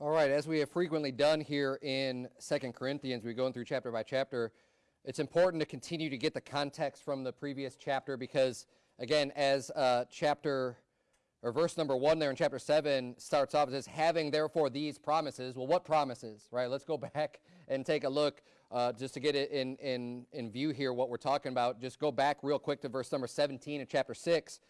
All right, as we have frequently done here in Second Corinthians, we're going through chapter by chapter. It's important to continue to get the context from the previous chapter because, again, as uh, chapter or verse number one there in chapter seven starts off, it says, having therefore these promises. Well, what promises, right? Let's go back and take a look uh, just to get it in, in, in view here, what we're talking about. Just go back real quick to verse number 17 in chapter 6.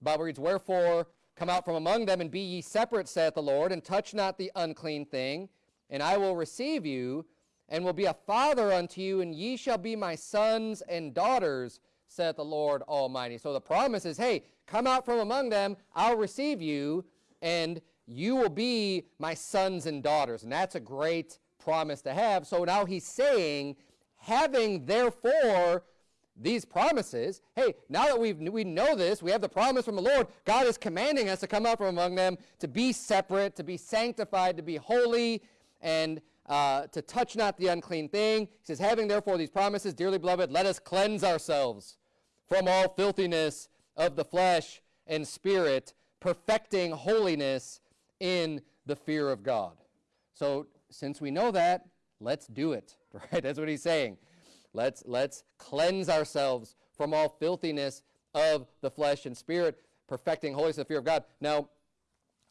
The Bible reads, Wherefore come out from among them and be ye separate, saith the Lord, and touch not the unclean thing, and I will receive you, and will be a father unto you, and ye shall be my sons and daughters, saith the Lord Almighty. So the promise is, hey, come out from among them, I'll receive you, and you will be my sons and daughters. And that's a great promise to have. So now he's saying, having therefore these promises, hey, now that we we know this, we have the promise from the Lord, God is commanding us to come out from among them, to be separate, to be sanctified, to be holy, and uh, to touch not the unclean thing. He says, having therefore these promises, dearly beloved, let us cleanse ourselves from all filthiness of the flesh and spirit, perfecting holiness in the fear of God. So since we know that, let's do it. Right? That's what he's saying. Let's, let's cleanse ourselves from all filthiness of the flesh and spirit, perfecting holiness in the fear of God. Now,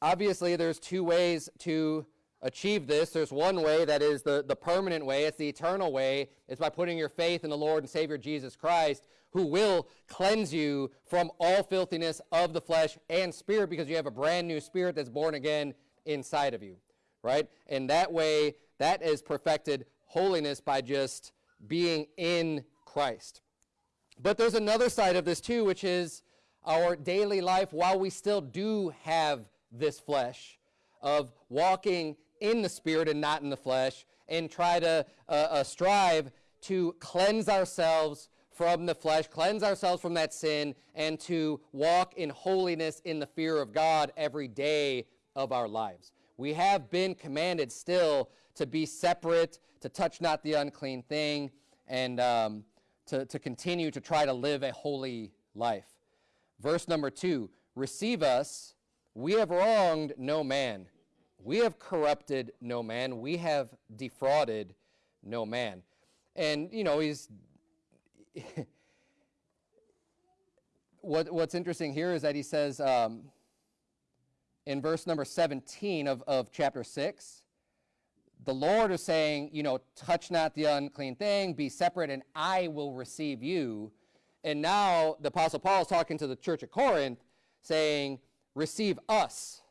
obviously, there's two ways to achieve this. There's one way that is the, the permanent way. It's the eternal way. It's by putting your faith in the Lord and Savior Jesus Christ, who will cleanse you from all filthiness of the flesh and spirit because you have a brand new spirit that's born again inside of you right? And that way, that is perfected holiness by just being in Christ. But there's another side of this too, which is our daily life while we still do have this flesh of walking in the spirit and not in the flesh and try to uh, uh, strive to cleanse ourselves from the flesh, cleanse ourselves from that sin, and to walk in holiness in the fear of God every day of our lives. We have been commanded still to be separate, to touch not the unclean thing, and um, to, to continue to try to live a holy life. Verse number two, receive us, we have wronged no man. We have corrupted no man. We have defrauded no man. And, you know, he's... what, what's interesting here is that he says, um, in verse number 17 of, of chapter 6, the Lord is saying, you know, touch not the unclean thing, be separate, and I will receive you. And now the Apostle Paul is talking to the church at Corinth, saying, receive us.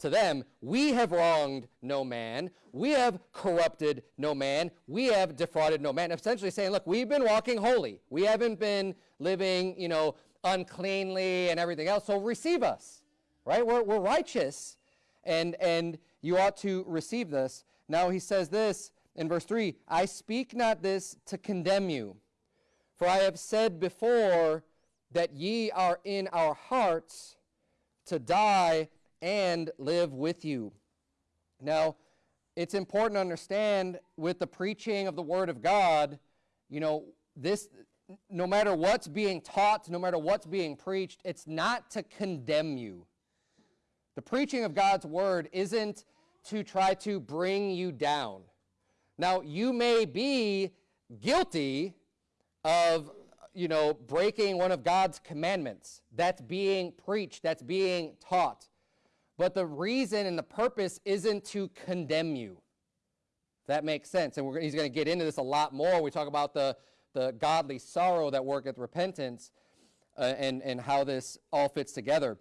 To them, we have wronged no man. We have corrupted no man. We have defrauded no man. Essentially saying, look, we've been walking holy. We haven't been living, you know, uncleanly and everything else. So receive us right? We're, we're righteous, and, and you ought to receive this. Now he says this in verse 3 I speak not this to condemn you, for I have said before that ye are in our hearts to die and live with you. Now, it's important to understand with the preaching of the Word of God, you know, this, no matter what's being taught, no matter what's being preached, it's not to condemn you. The preaching of God's word isn't to try to bring you down. Now, you may be guilty of, you know, breaking one of God's commandments. That's being preached, that's being taught. But the reason and the purpose isn't to condemn you. That makes sense. And he's going to get into this a lot more. We talk about the, the godly sorrow that worketh repentance uh, and, and how this all fits together.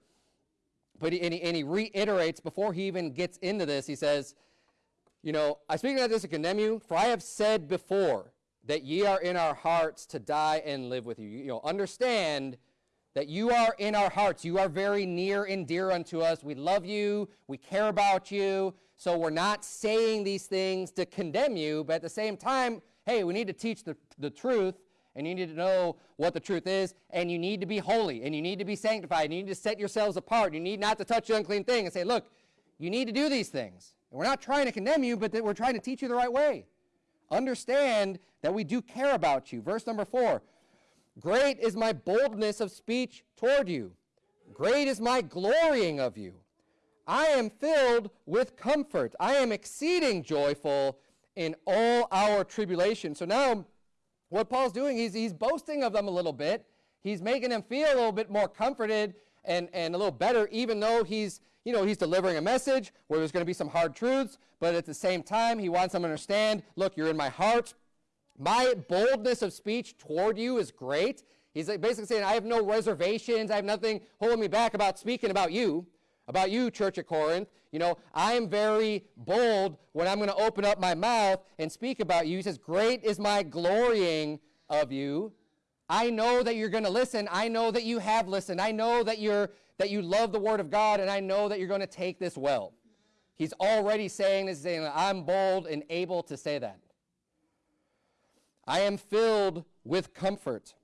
But he, and, he, and he reiterates before he even gets into this, he says, you know, I speak not this to condemn you, for I have said before that ye are in our hearts to die and live with you. You know, understand that you are in our hearts. You are very near and dear unto us. We love you. We care about you. So we're not saying these things to condemn you, but at the same time, hey, we need to teach the, the truth and you need to know what the truth is, and you need to be holy, and you need to be sanctified, and you need to set yourselves apart. You need not to touch the unclean thing and say, look, you need to do these things. And we're not trying to condemn you, but that we're trying to teach you the right way. Understand that we do care about you. Verse number four, great is my boldness of speech toward you. Great is my glorying of you. I am filled with comfort. I am exceeding joyful in all our tribulation. So now, what Paul's doing, he's, he's boasting of them a little bit. He's making them feel a little bit more comforted and, and a little better, even though he's, you know, he's delivering a message where there's going to be some hard truths, but at the same time, he wants them to understand, look, you're in my heart. My boldness of speech toward you is great. He's basically saying, I have no reservations. I have nothing holding me back about speaking about you about you, Church of Corinth. You know, I am very bold when I'm going to open up my mouth and speak about you. He says, Great is my glorying of you. I know that you're going to listen. I know that you have listened. I know that you're that you love the word of God, and I know that you're going to take this well. He's already saying this, saying, I'm bold and able to say that. I am filled with comfort.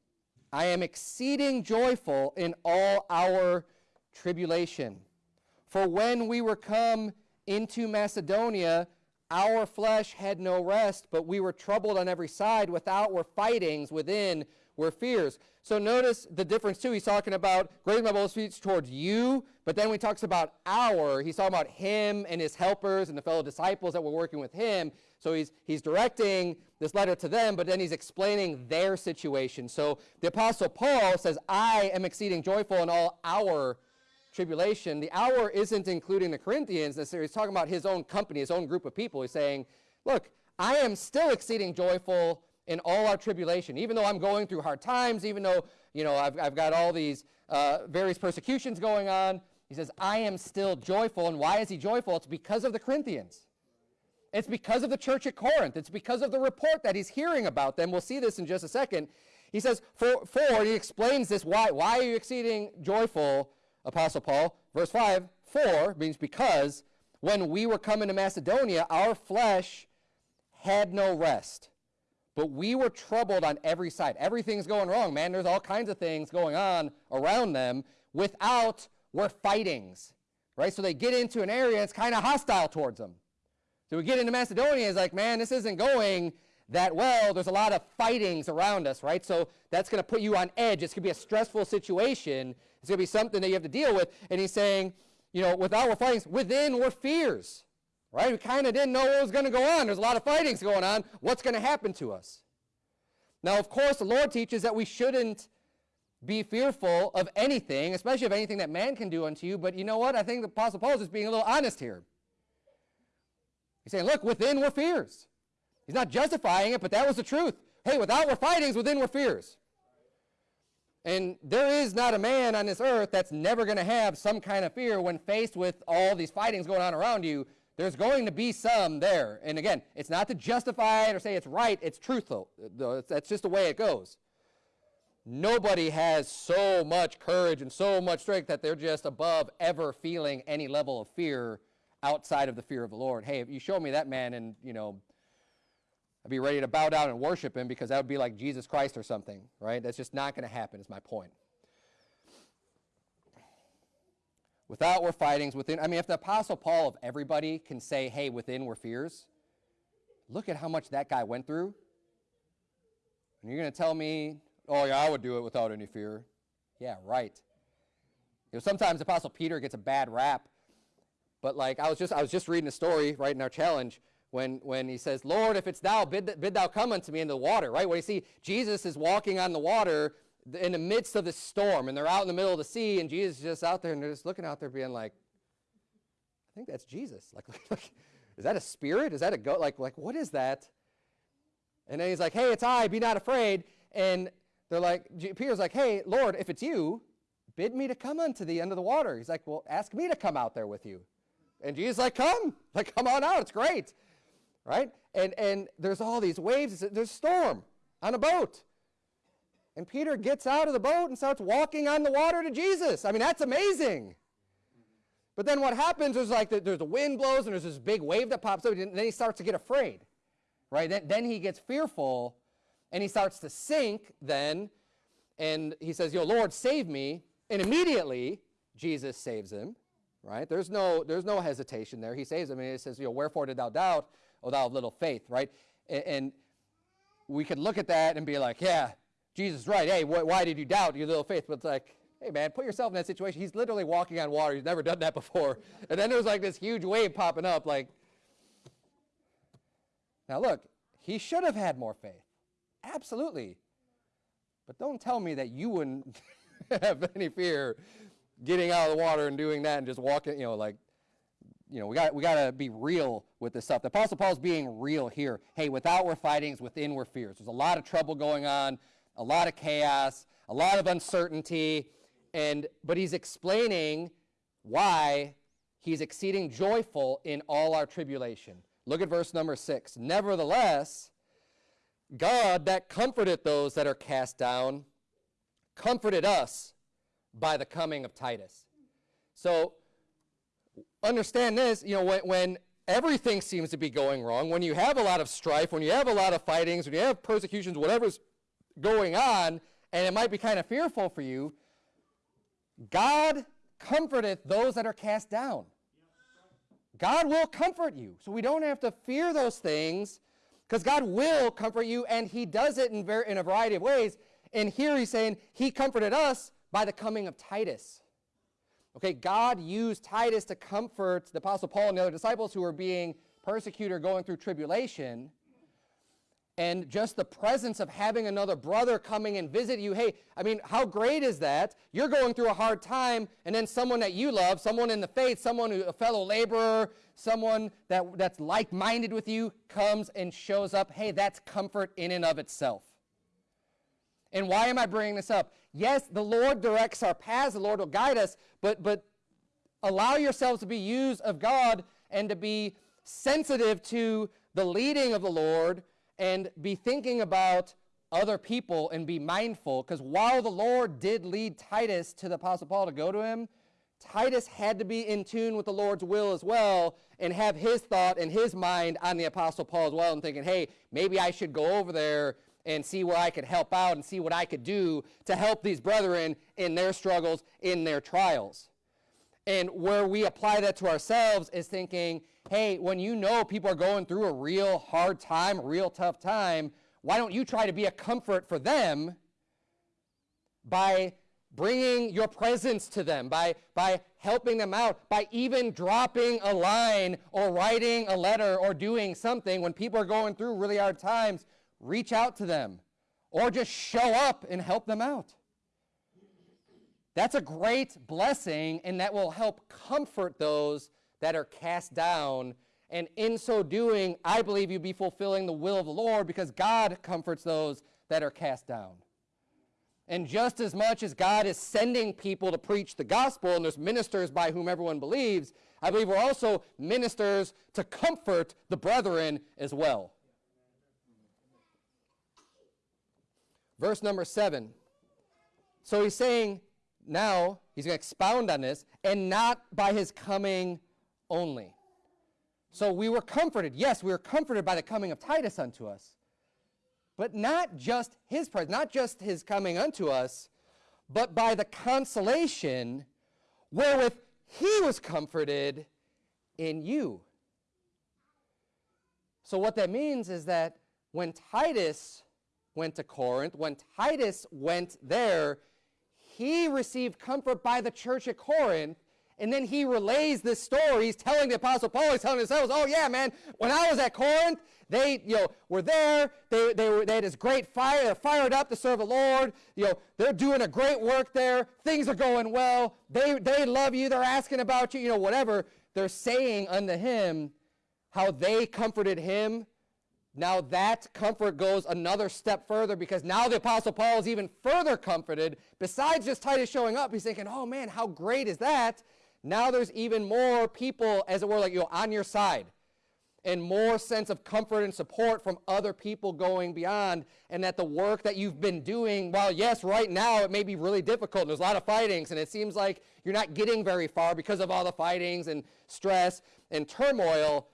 I am exceeding joyful in all our tribulation for when we were come into Macedonia, our flesh had no rest, but we were troubled on every side. Without were fightings, within were fears. So notice the difference too. He's talking about great my bold speech towards you, but then he talks about our, he's talking about him and his helpers and the fellow disciples that were working with him. So he's he's directing this letter to them, but then he's explaining their situation. So the apostle Paul says, "I am exceeding joyful in all our tribulation, the our isn't including the Corinthians necessarily. He's talking about his own company, his own group of people. He's saying, look, I am still exceeding joyful in all our tribulation, even though I'm going through hard times, even though, you know, I've, I've got all these uh, various persecutions going on. He says, I am still joyful. And why is he joyful? It's because of the Corinthians. It's because of the church at Corinth. It's because of the report that he's hearing about them. We'll see this in just a second. He says, for, for he explains this, why, why are you exceeding joyful? Apostle Paul. Verse 5, for means because when we were coming to Macedonia, our flesh had no rest. But we were troubled on every side. Everything's going wrong, man. There's all kinds of things going on around them. Without were fightings, right? So they get into an area, it's kind of hostile towards them. So we get into Macedonia, it's like, man, this isn't going that well. There's a lot of fightings around us, right? So that's going to put you on edge. It's going to be a stressful situation. It's going to be something that you have to deal with. And he's saying, you know, without were fightings, within were fears, right? We kind of didn't know what was going to go on. There's a lot of fightings going on. What's going to happen to us? Now, of course, the Lord teaches that we shouldn't be fearful of anything, especially of anything that man can do unto you. But you know what? I think the Apostle Paul is just being a little honest here. He's saying, look, within were fears. He's not justifying it, but that was the truth. Hey, without were fightings, within were fears. And there is not a man on this earth that's never going to have some kind of fear when faced with all these fightings going on around you. There's going to be some there. And again, it's not to justify it or say it's right, it's truthful. That's just the way it goes. Nobody has so much courage and so much strength that they're just above ever feeling any level of fear outside of the fear of the Lord. Hey, if you show me that man and, you know, Be ready to bow down and worship him because that would be like Jesus Christ or something, right? That's just not going to happen, is my point. Without we're fightings, within, I mean, if the Apostle Paul of everybody can say, hey, within we're fears, look at how much that guy went through. And you're going to tell me, oh, yeah, I would do it without any fear. Yeah, right. You know, sometimes Apostle Peter gets a bad rap, but like I was just I was just reading a story right in our challenge when, when he says, Lord, if it's thou, bid, bid thou come unto me in the water, right? Where you see Jesus is walking on the water in the midst of the storm, and they're out in the middle of the sea, and Jesus is just out there, and they're just looking out there being like, I think that's Jesus. Like, is that a spirit? Is that a goat? Like, like, what is that? And then he's like, hey, it's I, be not afraid. And they're like, Peter's like, hey, Lord, if it's you, bid me to come unto the end of the water. He's like, well, ask me to come out there with you. And Jesus like, come, like, come on out, it's great right? And, and there's all these waves. There's a storm on a boat. And Peter gets out of the boat and starts walking on the water to Jesus. I mean, that's amazing. But then what happens is like the, there's a wind blows and there's this big wave that pops up, and then he starts to get afraid, right? Then, then he gets fearful and he starts to sink then. And he says, Yo, Lord, save me. And immediately, Jesus saves him, right? There's no, there's no hesitation there. He saves him and he says, know, Wherefore did thou doubt? Oh thou of little faith, right? And, we could look at that and be like, yeah, Jesus right. Hey, wh why did you doubt your little faith? But it's like, hey man, put yourself in that situation. He's literally walking on water. He's never done that before. And then there's like this huge wave popping up. Like, now look, he should have had more faith. Absolutely. But don't tell me that you wouldn't have any fear getting out of the water and doing that and just walking, you know, like, you know, we got we got to be real with this stuff. The Apostle Paul's being real here. Hey, without we're fightings, within we're fears. There's a lot of trouble going on, a lot of chaos, a lot of uncertainty, and but he's explaining why he's exceeding joyful in all our tribulation. Look at verse number six. Nevertheless, God that comforteth those that are cast down, comforted us by the coming of Titus. So understand this, you know, when, when everything seems to be going wrong, when you have a lot of strife, when you have a lot of fightings, when you have persecutions, whatever's going on, and it might be kind of fearful for you, God comforteth those that are cast down. God will comfort you. So we don't have to fear those things because God will comfort you, and He does it in, in a variety of ways. And here He's saying He comforted us by the coming of Titus. Okay, God used Titus to comfort the Apostle Paul and the other disciples who were being persecuted or going through tribulation and just the presence of having another brother coming and visit you. Hey, I mean, how great is that? You're going through a hard time, and then someone that you love, someone in the faith, someone, who, a fellow laborer, someone that, that's like-minded with you, comes and shows up. Hey, that's comfort in and of itself. And why am I bringing this up? Yes, the Lord directs our paths, the Lord will guide us, but, but allow yourselves to be used of God and to be sensitive to the leading of the Lord and be thinking about other people and be mindful. Because while the Lord did lead Titus to the Apostle Paul to go to him, Titus had to be in tune with the Lord's will as well and have his thought and his mind on the Apostle Paul as well and thinking, hey, maybe I should go over there and see where I could help out and see what I could do to help these brethren in their struggles, in their trials. And where we apply that to ourselves is thinking, hey, when you know people are going through a real hard time, real tough time, why don't you try to be a comfort for them by bringing your presence to them, by, by helping them out, by even dropping a line or writing a letter or doing something when people are going through really hard times, reach out to them or just show up and help them out. That's a great blessing, and that will help comfort those that are cast down. And in so doing, I believe you'll be fulfilling the will of the Lord because God comforts those that are cast down. And just as much as God is sending people to preach the gospel, and there's ministers by whom everyone believes, I believe we're also ministers to comfort the brethren as well. Verse number seven. So he's saying now, he's going to expound on this, and not by his coming only. So we were comforted. Yes, we were comforted by the coming of Titus unto us. But not just his presence, not just his coming unto us, but by the consolation wherewith he was comforted in you. So what that means is that when Titus went to Corinth, when Titus went there, he received comfort by the church at Corinth and then he relays this story. He's telling the Apostle Paul, he's telling disciples, oh yeah, man, when I was at Corinth, they, you know, were there. They, they, were, they had this great fire. They're fired up to serve the Lord. You know, they're doing a great work there. Things are going well. They, they love you. They're asking about you, you know, whatever. They're saying unto him how they comforted him. Now that comfort goes another step further because now the Apostle Paul is even further comforted. Besides just Titus showing up, he's thinking, oh man, how great is that? Now there's even more people, as it were, like you know, on your side and more sense of comfort and support from other people going beyond and that the work that you've been doing while yes right now it may be really difficult and there's a lot of fightings and it seems like you're not getting very far because of all the fightings and stress and turmoil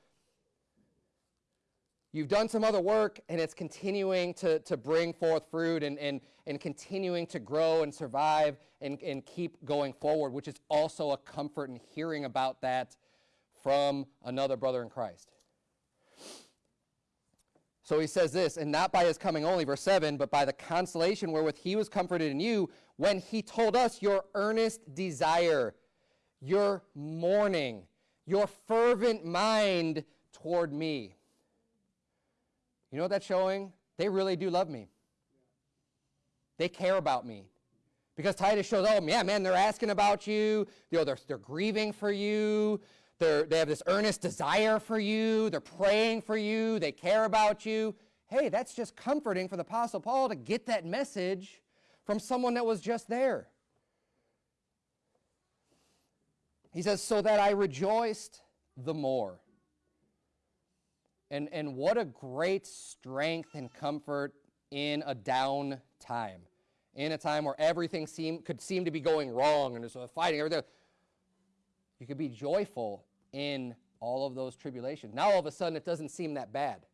you've done some other work and it's continuing to, to bring forth fruit and, and, and continuing to grow and survive and, and keep going forward, which is also a comfort in hearing about that from another brother in Christ. So he says this, and not by his coming only, verse 7, but by the consolation wherewith he was comforted in you, when he told us your earnest desire, your mourning, your fervent mind toward me. You know what that's showing? They really do love me. They care about me. Because Titus shows, oh, yeah, man, they're asking about you. You know, they're, they're grieving for you. They're, they have this earnest desire for you. They're praying for you. They care about you. Hey, that's just comforting for the Apostle Paul to get that message from someone that was just there. He says, so that I rejoiced the more. And, and what a great strength and comfort in a down time. In a time where everything seem, could seem to be going wrong and there's a fighting, everything. You could be joyful in all of those tribulations. Now all of a sudden it doesn't seem that bad.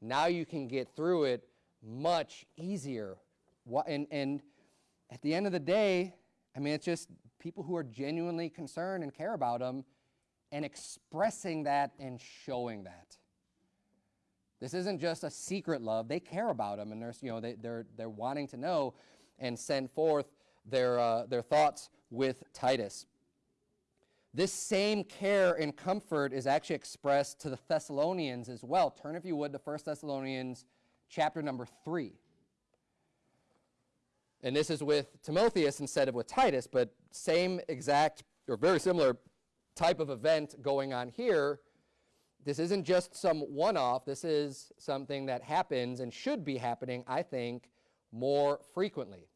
Now you can get through it much easier. And, and at the end of the day, I mean, it's just people who are genuinely concerned and care about them and expressing that and showing that. This isn't just a secret love. They care about them and they're, you know, they, they're, they're wanting to know and send forth their, uh, their thoughts with Titus. This same care and comfort is actually expressed to the Thessalonians as well. Turn, if you would, to 1 Thessalonians chapter number 3. And this is with Timotheus instead of with Titus, but same exact or very similar type of event going on here. This isn't just some one-off. This is something that happens and should be happening, I think, more frequently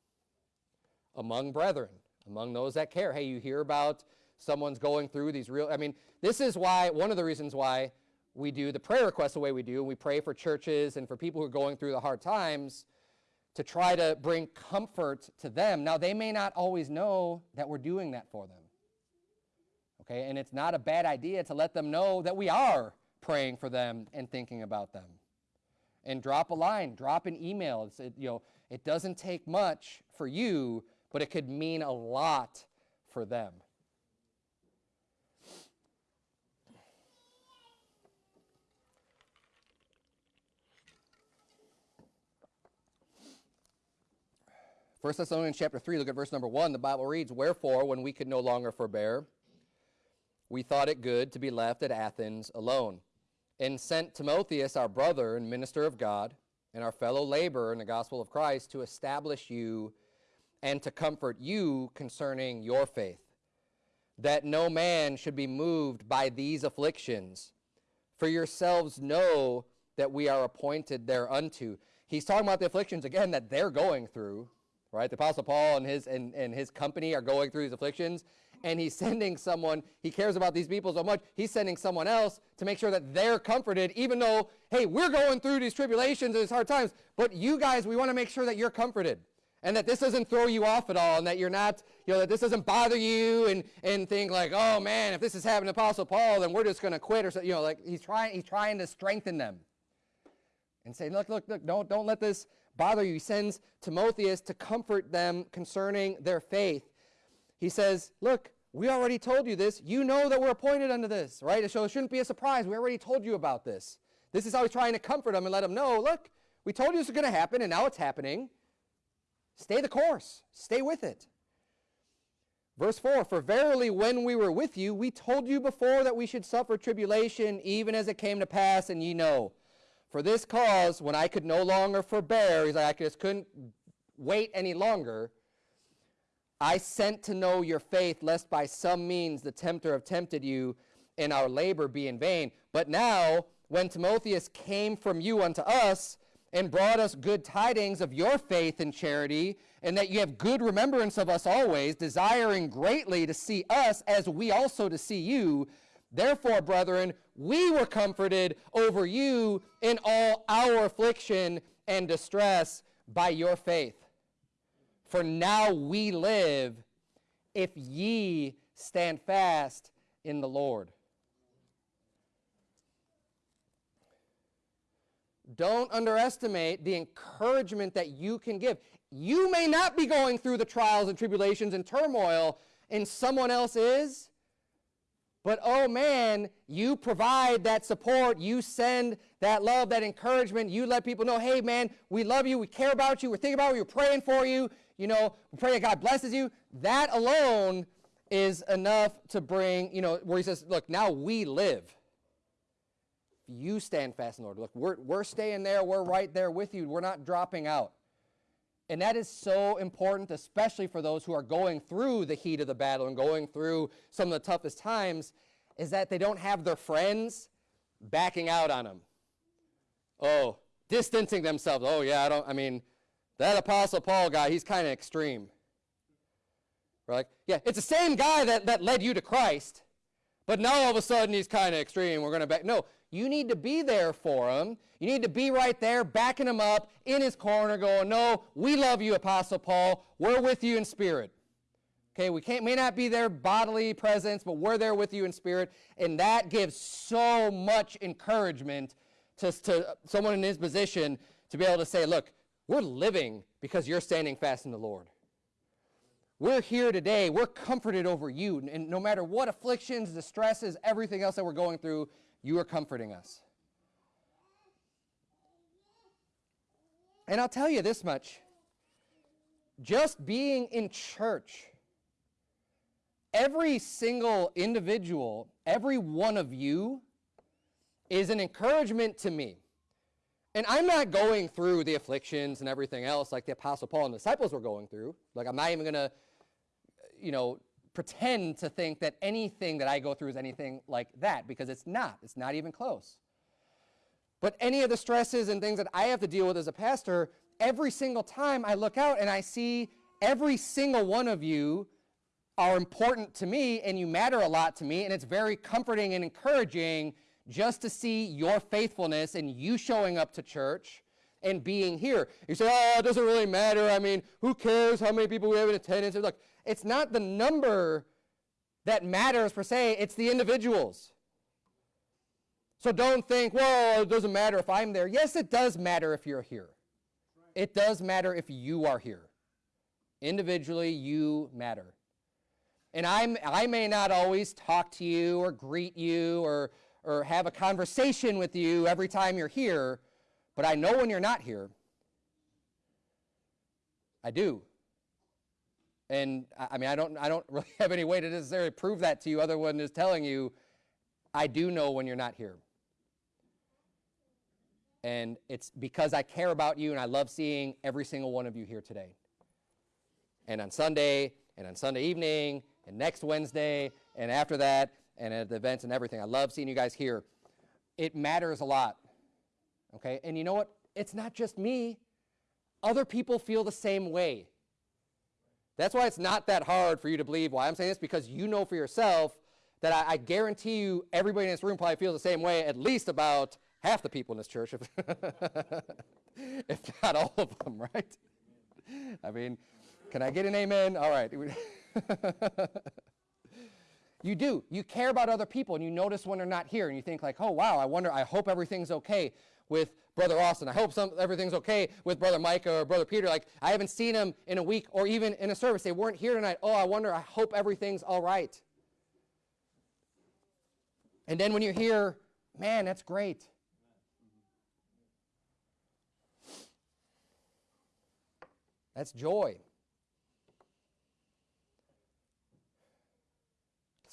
among brethren, among those that care. Hey, you hear about someone's going through these real, I mean, this is why, one of the reasons why we do the prayer requests the way we do. We pray for churches and for people who are going through the hard times to try to bring comfort to them. Now, they may not always know that we're doing that for them. Okay, and it's not a bad idea to let them know that we are praying for them and thinking about them. And drop a line, drop an email. It, you know, it doesn't take much for you, but it could mean a lot for them. 1 Thessalonians chapter 3, look at verse number 1. The Bible reads, Wherefore, when we could no longer forbear, we thought it good to be left at Athens alone, and sent Timotheus, our brother and minister of God, and our fellow laborer in the gospel of Christ, to establish you and to comfort you concerning your faith, that no man should be moved by these afflictions. For yourselves know that we are appointed thereunto. He's talking about the afflictions, again, that they're going through right? The Apostle Paul and his, and, and his company are going through these afflictions, and he's sending someone, he cares about these people so much, he's sending someone else to make sure that they're comforted, even though, hey, we're going through these tribulations and these hard times, but you guys, we want to make sure that you're comforted. And that this doesn't throw you off at all, and that you're not, you know, that this doesn't bother you and, and think like, oh man, if this is happening to Apostle Paul, then we're just going to quit or something. You know, like he's trying, he's trying to strengthen them and say, look, look, look, don't, don't let this bother you. He sends Timotheus to comfort them concerning their faith. He says, look, we already told you this. You know that we're appointed unto this, right? So it shouldn't be a surprise. We already told you about this. This is how he's trying to comfort them and let them know, look, we told you this was going to happen, and now it's happening. Stay the course. Stay with it. Verse 4, For verily when we were with you, we told you before that we should suffer tribulation, even as it came to pass, and ye know. For this cause, when I could no longer forbear, he's like, I just couldn't wait any longer, I sent to know your faith, lest by some means the tempter have tempted you, and our labor be in vain. But now, when Timotheus came from you unto us, and brought us good tidings of your faith and charity, and that you have good remembrance of us always, desiring greatly to see us as we also to see you, Therefore, brethren, we were comforted over you in all our affliction and distress by your faith. For now we live if ye stand fast in the Lord. Don't underestimate the encouragement that you can give. You may not be going through the trials and tribulations and turmoil, and someone else is. But oh man, you provide that support, you send that love, that encouragement, you let people know, hey man, we love you, we care about you, we're thinking about you, we're praying for you. You know, we pray that God blesses you. That alone is enough to bring, you know, where he says, look, now we live. You stand fast in the Lord. Look, we're, we're staying there. We're right there with you. We're not dropping out. And that is so important, especially for those who are going through the heat of the battle and going through some of the toughest times, is that they don't have their friends backing out on them. Oh, distancing themselves. Oh, yeah, I don't, I mean, that Apostle Paul guy, he's kind of extreme. We're yeah, it's the same guy that, that led you to Christ, but now all of a sudden he's kind of extreme. We're going to back. No, you need to be there for him. You need to be right there, backing him up in his corner, going, No, we love you, Apostle Paul. We're with you in spirit. Okay, we can't, may not be there bodily presence, but we're there with you in spirit. And that gives so much encouragement to, to someone in his position to be able to say, Look, we're living because you're standing fast in the Lord. We're here today. We're comforted over you. And no matter what afflictions, distresses, everything else that we're going through, you are comforting us. And I'll tell you this much just being in church, every single individual, every one of you, is an encouragement to me. And I'm not going through the afflictions and everything else like the Apostle Paul and the disciples were going through. Like, I'm not even going to, you know, pretend to think that anything that I go through is anything like that because it's not. It's not even close. But any of the stresses and things that I have to deal with as a pastor, every single time I look out and I see every single one of you are important to me and you matter a lot to me, and it's very comforting and encouraging just to see your faithfulness and you showing up to church and being here. You say, oh, it doesn't really matter. I mean, who cares how many people we have in attendance? Look, it's not the number that matters per se, it's the individuals. So don't think, well, it doesn't matter if I'm there. Yes, it does matter if you're here. It does matter if you are here. Individually, you matter. And I'm, I may not always talk to you or greet you or, or have a conversation with you every time you're here, but I know when you're not here. I do. And I mean, I don't, I don't really have any way to necessarily prove that to you other than just telling you, I do know when you're not here. And it's because I care about you and I love seeing every single one of you here today. And on Sunday, and on Sunday evening, and next Wednesday, and after that, and at the events and everything. I love seeing you guys here. It matters a lot. Okay? And you know what? It's not just me. Other people feel the same way. That's why it's not that hard for you to believe why I'm saying this, because you know for yourself that I, I guarantee you everybody in this room probably feels the same way, at least about half the people in this church, if, if not all of them, right? I mean, can I get an amen? All right. you do. You care about other people and you notice when they're not here and you think like, oh, wow, I wonder, I hope everything's okay with Brother Austin. I hope some, everything's okay with Brother Micah or Brother Peter. Like, I haven't seen them in a week or even in a service. They weren't here tonight. Oh, I wonder, I hope everything's all right. And then when you're here, man, that's great. That's joy.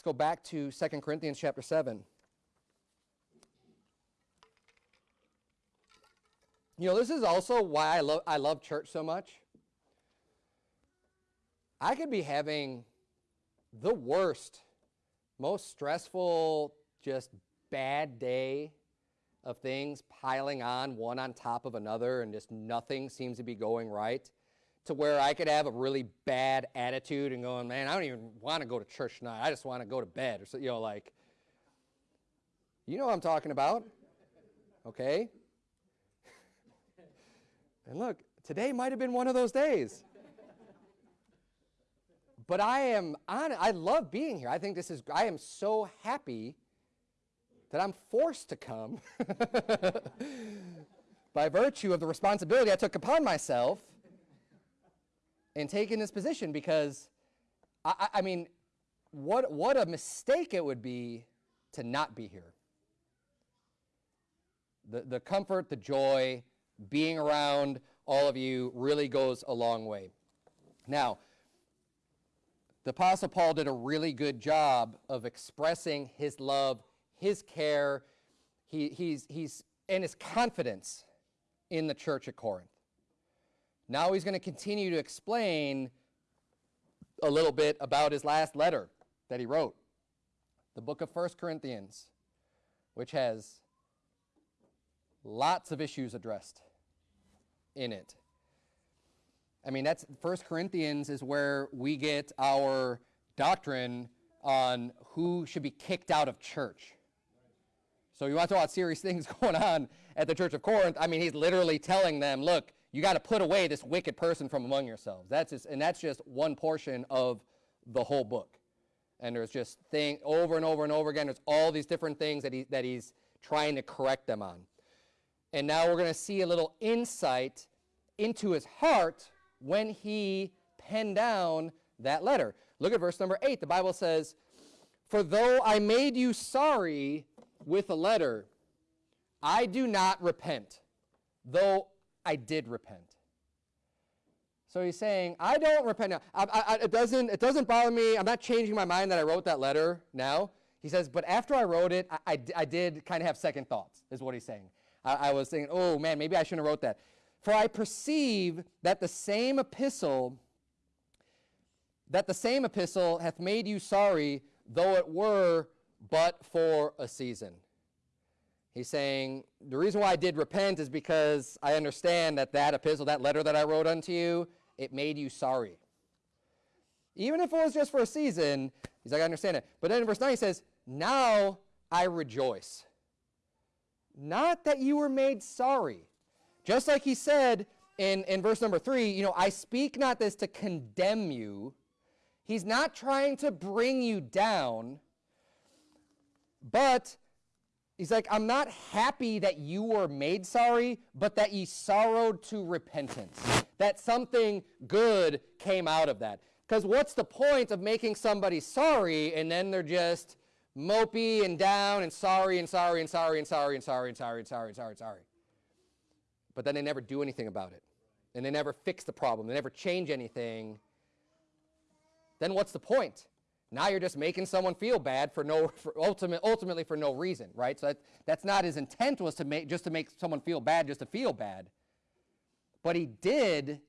Go back to 2 Corinthians chapter 7. You know, this is also why I love, I love church so much. I could be having the worst, most stressful, just bad day of things piling on one on top of another and just nothing seems to be going right to where I could have a really bad attitude and going, man, I don't even want to go to church tonight. I just want to go to bed or so, you know, like, you know what I'm talking about, okay? And look, today might have been one of those days. but I am on I love being here. I think this is I am so happy that I'm forced to come by virtue of the responsibility I took upon myself in taking this position because I, I mean what what a mistake it would be to not be here. The the comfort, the joy, being around all of you really goes a long way. Now, the Apostle Paul did a really good job of expressing his love, his care, he, he's, he's, and his confidence in the church at Corinth. Now he's going to continue to explain a little bit about his last letter that he wrote, the book of First Corinthians, which has lots of issues addressed in it. I mean, that's First Corinthians is where we get our doctrine on who should be kicked out of church. So you want to talk about serious things going on at the church of Corinth? I mean, he's literally telling them, look, you got to put away this wicked person from among yourselves. That's just, and that's just one portion of the whole book. And there's just thing over and over and over again. There's all these different things that he that he's trying to correct them on. And now we're going to see a little insight into his heart when he penned down that letter. Look at verse number 8. The Bible says, For though I made you sorry with a letter, I do not repent, though I did repent. So he's saying, I don't repent now. I, I, it, doesn't, it doesn't bother me. I'm not changing my mind that I wrote that letter now. He says, but after I wrote it, I, I did kind of have second thoughts, is what he's saying. I, was thinking, oh man, maybe I shouldn't have wrote that. For I perceive that the same epistle, that the same epistle hath made you sorry, though it were but for a season. He's saying, the reason why I did repent is because I understand that that epistle, that letter that I wrote unto you, it made you sorry. Even if it was just for a season, he's like, I understand it. But then in verse 9 he says, Now I rejoice. Not that you were made sorry, just like he said in, in verse number three, you know, I speak not this to condemn you. He's not trying to bring you down, but he's like, I'm not happy that you were made sorry, but that ye sorrowed to repentance. That something good came out of that. Because what's the point of making somebody sorry and then they're just mopey and down and sorry and sorry and sorry and sorry and sorry and sorry and sorry and sorry and sorry but then they never do anything about it. And they never fix the problem. They never change anything. Then what's the point? Now you're just making someone feel bad for no, for ultimate, ultimately for no reason, right? So that, that's not his intent was to make, just to make someone feel bad just to feel bad. But he did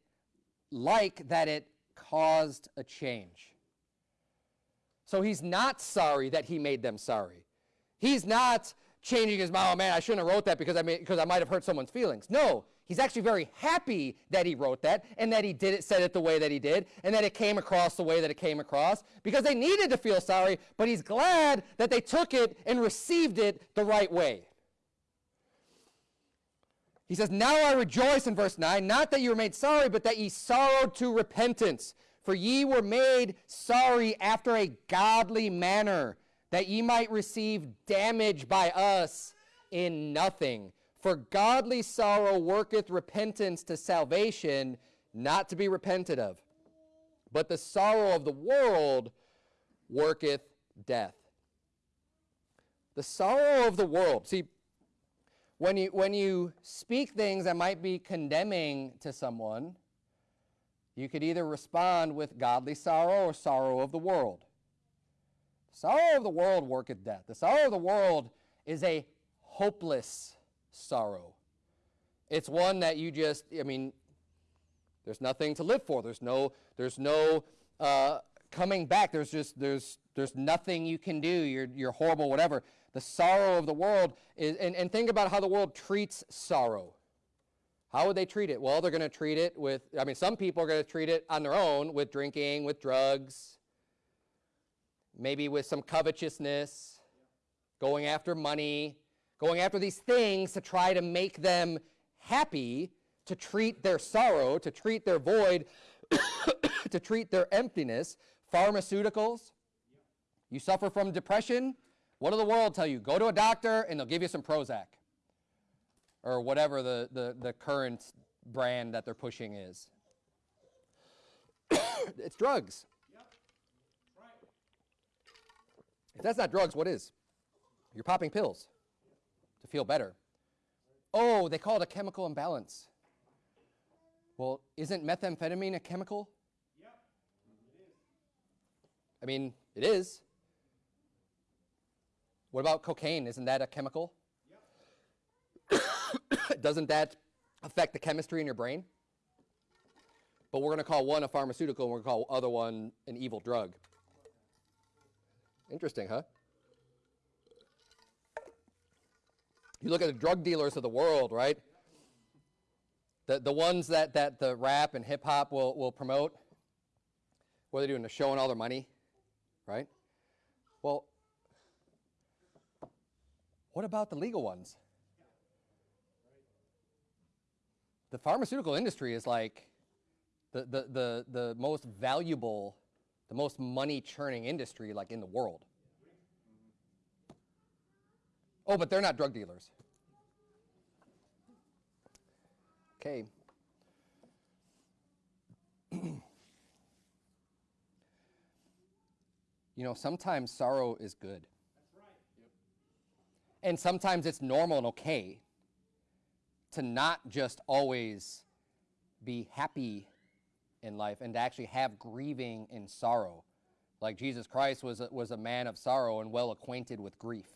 like that it caused a change. So he's not sorry that he made them sorry. He's not changing his mind. Oh man, I shouldn't have wrote that because I because I might have hurt someone's feelings. No, he's actually very happy that he wrote that and that he did it, said it the way that he did, and that it came across the way that it came across because they needed to feel sorry. But he's glad that they took it and received it the right way. He says, Now I rejoice in verse 9, not that you were made sorry, but that ye sorrowed to repentance. For ye were made sorry after a godly manner that ye might receive damage by us in nothing. For godly sorrow worketh repentance to salvation, not to be repented of. But the sorrow of the world worketh death. The sorrow of the world. See, when you, when you speak things that might be condemning to someone, you could either respond with godly sorrow or sorrow of the world. Sorrow of the world worketh death. The sorrow of the world is a hopeless sorrow. It's one that you just, I mean, there's nothing to live for. There's no, there's no uh, coming back. There's just, there's, there's nothing you can do. You're, you're horrible, whatever. The sorrow of the world is, and, and think about how the world treats sorrow. How would they treat it? Well, they're going to treat it with, I mean, some people are going to treat it on their own with drinking, with drugs, maybe with some covetousness, going after money, going after these things to try to make them happy, to treat their sorrow, to treat their void, to treat their emptiness. Pharmaceuticals. You suffer from depression. What does the world tell you? Go to a doctor and they'll give you some Prozac or whatever the, the, the current brand that they're pushing is. it's drugs. If that's not drugs, what is? You're popping pills to feel better. Oh, they call it a chemical imbalance. Well, isn't methamphetamine a chemical? Yep. It is. I mean, it is. What about cocaine? Isn't that a chemical? Doesn't that affect the chemistry in your brain? But we're going to call one a pharmaceutical and we're going to call other one an evil drug. Interesting, huh? You look at the drug dealers of the world, right? The, the ones that, that the rap and hip hop will, will promote, what are they doing? They're showing all their money, right? Well, what about the legal ones? The pharmaceutical industry is like the, the, the, the most valuable, the most money churning industry like in the world. Oh, but they're not drug dealers. Okay. you know, sometimes sorrow is good. And sometimes it's normal and okay to not just always be happy in life and to actually have grieving and sorrow. Like Jesus Christ was a, was a man of sorrow and well acquainted with grief.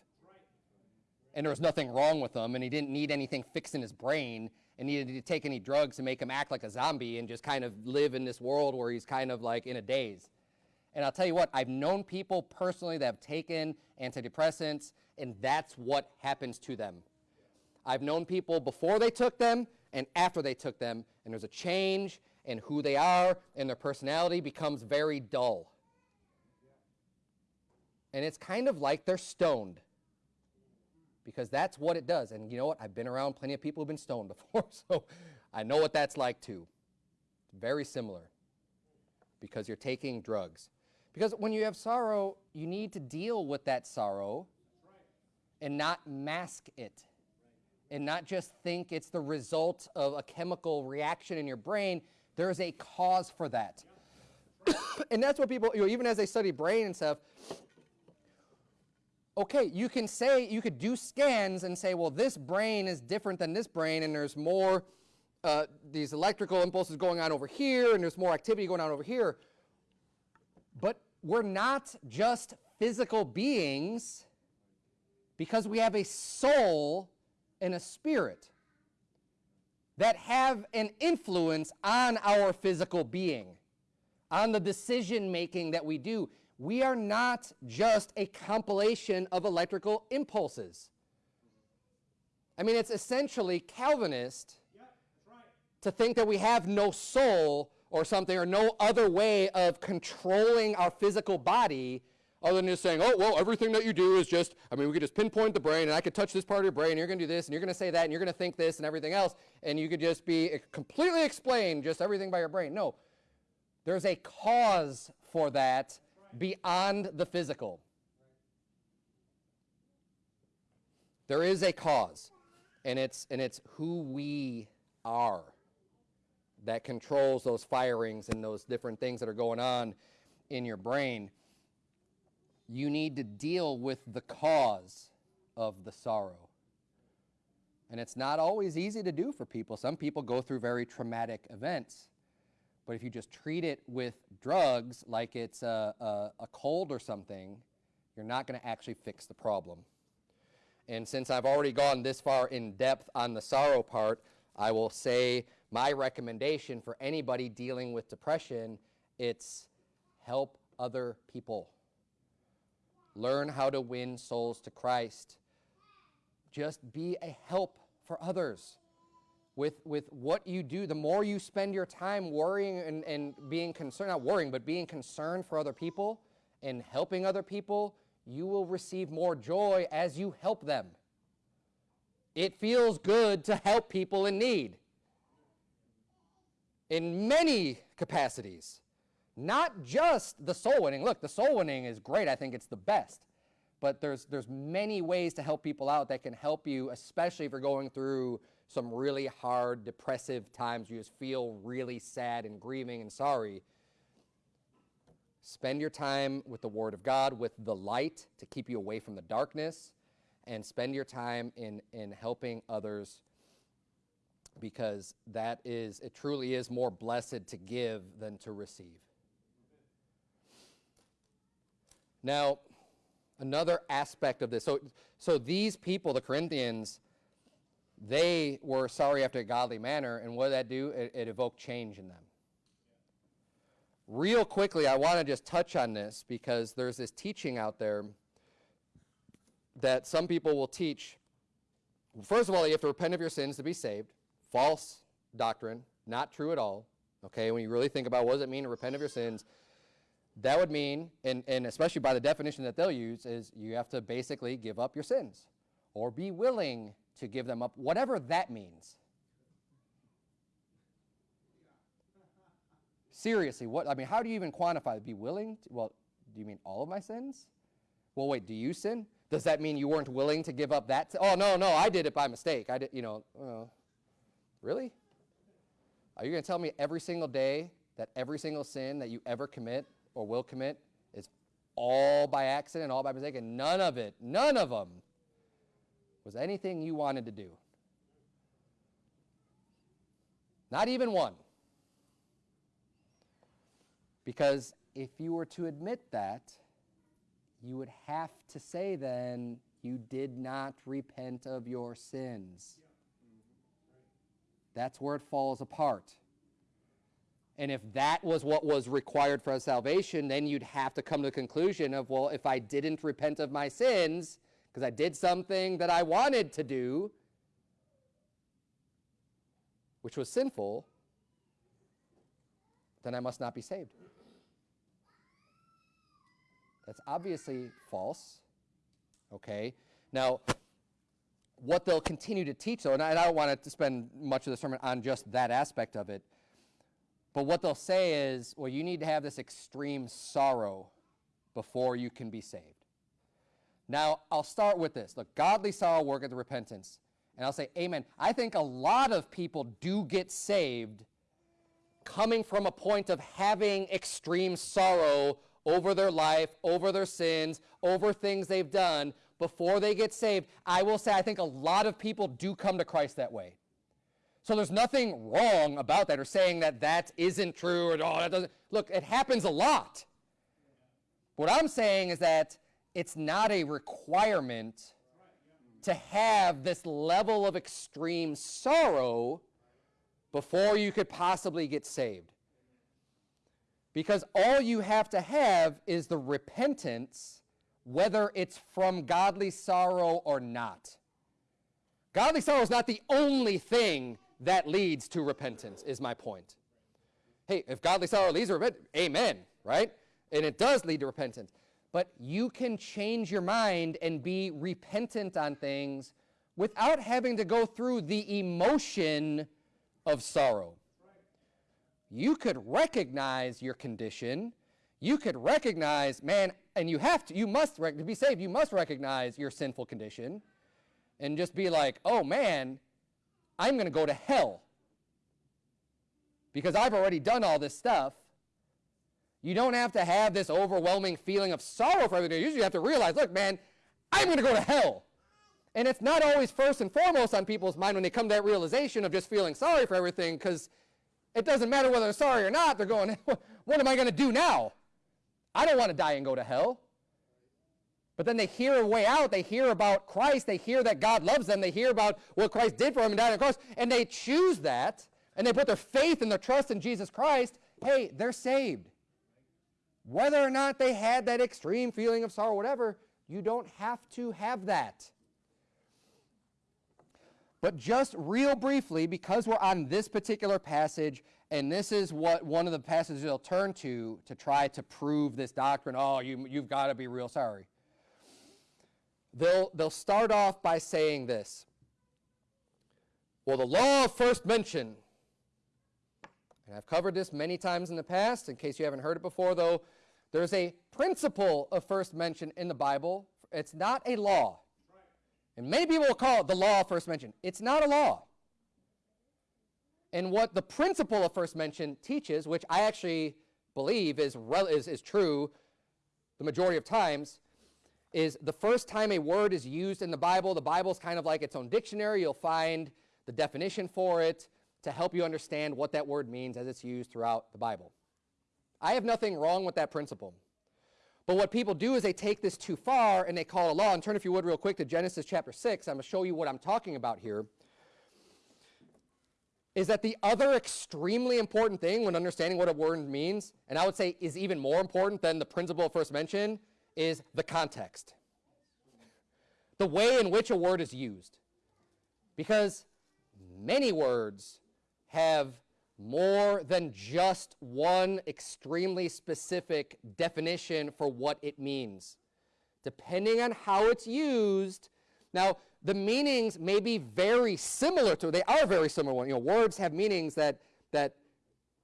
And there was nothing wrong with him, and he didn't need anything fixed in his brain and needed to take any drugs to make him act like a zombie and just kind of live in this world where he's kind of like in a daze. And I'll tell you what, I've known people personally that have taken antidepressants, and that's what happens to them. I've known people before they took them and after they took them, and there's a change in who they are, and their personality becomes very dull. And it's kind of like they're stoned because that's what it does. And you know what? I've been around plenty of people who've been stoned before, so I know what that's like too. Very similar because you're taking drugs. Because when you have sorrow, you need to deal with that sorrow and not mask it and not just think it's the result of a chemical reaction in your brain. There's a cause for that. and that's what people, you know, even as they study brain and stuff, okay, you can say, you could do scans and say, well, this brain is different than this brain, and there's more, uh, these electrical impulses going on over here, and there's more activity going on over here. But we're not just physical beings because we have a soul and a spirit that have an influence on our physical being, on the decision making that we do. We are not just a compilation of electrical impulses. I mean, it's essentially Calvinist that's right. to think that we have no soul or something or no other way of controlling our physical body other than just saying, oh, well, everything that you do is just, I mean, we could just pinpoint the brain and I could touch this part of your brain and you're going to do this and you're going to say that and you're going to think this and everything else and you could just be completely explain just everything by your brain. No. There's a cause for that beyond the physical. There is a cause, and it's, and it's who we are that controls those firings and those different things that are going on in your brain. You need to deal with the cause of the sorrow. And it's not always easy to do for people. Some people go through very traumatic events. But if you just treat it with drugs like it's a, a, a cold or something, you're not going to actually fix the problem. And since I've already gone this far in depth on the sorrow part, I will say my recommendation for anybody dealing with depression, it's help other people. Learn how to win souls to Christ. Just be a help for others. With, with what you do, the more you spend your time worrying and, and being concerned, not worrying, but being concerned for other people and helping other people, you will receive more joy as you help them. It feels good to help people in need in many capacities, not just the soul winning. Look, the soul winning is great. I think it's the best. But there's, there's many ways to help people out that can help you, especially if you're going through some really hard, depressive times. You just feel really sad and grieving and sorry. Spend your time with the Word of God, with the light to keep you away from the darkness, and spend your time in, in helping others because that is, it truly is more blessed to give than to receive. Now, another aspect of this. So, so these people, the Corinthians, they were sorry after a godly manner, and what did that do? It, it evoked change in them. Real quickly, I want to just touch on this because there's this teaching out there that some people will teach. First of all, you have to repent of your sins to be saved. False doctrine, not true at all. Okay, when you really think about what does it mean to repent of your sins, that would mean, and, and especially by the definition that they'll use, is you have to basically give up your sins or be willing to give them up, whatever that means. Seriously, what I mean, how do you even quantify? Be willing? To, well, do you mean all of my sins? Well, wait, do you sin? Does that mean you weren't willing to give up that? oh no, no, I did it by mistake. I did, you know. Really? Are you going to tell me every single day that every single sin that you ever commit or will commit is all by accident, all by mistake, and none of it, none of them was anything you wanted to do. Not even one. Because if you were to admit that, you would have to say then, you did not repent of your sins. That's where it falls apart. And if that was what was required for salvation, then you'd have to come to the conclusion of, well, if I didn't repent of my sins, because I did something that I wanted to do, which was sinful, then I must not be saved. That's obviously false. Okay? Now, what they'll continue to teach, though, and I, don't want to spend much of the sermon on just that aspect of it, but what they'll say is, well, you need to have this extreme sorrow before you can be saved. Now, I'll start with this. Look, godly sorrow worketh the repentance. And I'll say, amen. I think a lot of people do get saved coming from a point of having extreme sorrow over their life, over their sins, over things they've done before they get saved. I will say, I think a lot of people do come to Christ that way. So there's nothing wrong about that or saying that that isn't true or oh, that doesn't. Look, it happens a lot. What I'm saying is that it's not a requirement to have this level of extreme sorrow before you could possibly get saved. Because all you have to have is the repentance, whether it's from godly sorrow or not. Godly sorrow is not the only thing that leads to repentance, is my point. Hey, if godly sorrow leads to repentance, amen, right? And it does lead to repentance. But you can change your mind and be repentant on things without having to go through the emotion of sorrow. You could recognize your condition. You could recognize, man, and you have to, you must, to be saved, you must recognize your sinful condition and just be like, oh man, I'm going to go to hell because I've already done all this stuff. You don't have to have this overwhelming feeling of sorrow for everything. Usually You have to realize, look, man, I'm going to go to hell. And it's not always first and foremost on people's mind when they come to that realization of just feeling sorry for everything because it doesn't matter whether they're sorry or not. They're going, what am I going to do now? I don't want to die and go to hell. But then they hear a way out. They hear about Christ. They hear that God loves them. They hear about what Christ did for them and died on the cross. And they choose that. And they put their faith and their trust in Jesus Christ. Hey, they're saved. Whether or not they had that extreme feeling of sorrow, whatever, you don't have to have that. But just real briefly, because we're on this particular passage, and this is what one of the passages they'll turn to to try to prove this doctrine, oh, you, you've got to be real sorry they'll, they'll start off by saying this. Well, the law of first mention, and I've covered this many times in the past, in case you haven't heard it before, though, there's a principle of first mention in the Bible. It's not a law. And many people will call it the law of first mention. It's not a law. And what the principle of first mention teaches, which I actually believe is, is, is true the majority of times, is the first time a word is used in the Bible, the Bible is kind of like its own dictionary. You'll find the definition for it to help you understand what that word means as it's used throughout the Bible. I have nothing wrong with that principle. But what people do is they take this too far and they call it a law. And turn, if you would, real quick to Genesis chapter 6. I'm going to show you what I'm talking about here. Is that the other extremely important thing when understanding what a word means, and I would say is even more important than the principle first mentioned, is the context. The way in which a word is used. Because many words have more than just one extremely specific definition for what it means. Depending on how it's used, now the meanings may be very similar to, they are very similar. You know, words have meanings that, that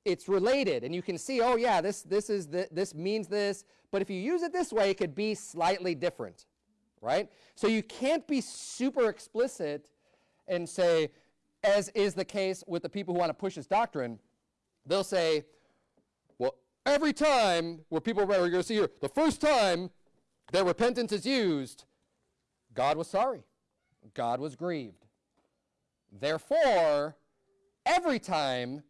it's related and you can see, oh yeah, this, this, is the, this means this, but if you use it this way, it could be slightly different, right? So you can't be super explicit and say, as is the case with the people who want to push this doctrine, they'll say, well, every time where people are going to see here, the first time that repentance is used, God was sorry. God was grieved. Therefore, every time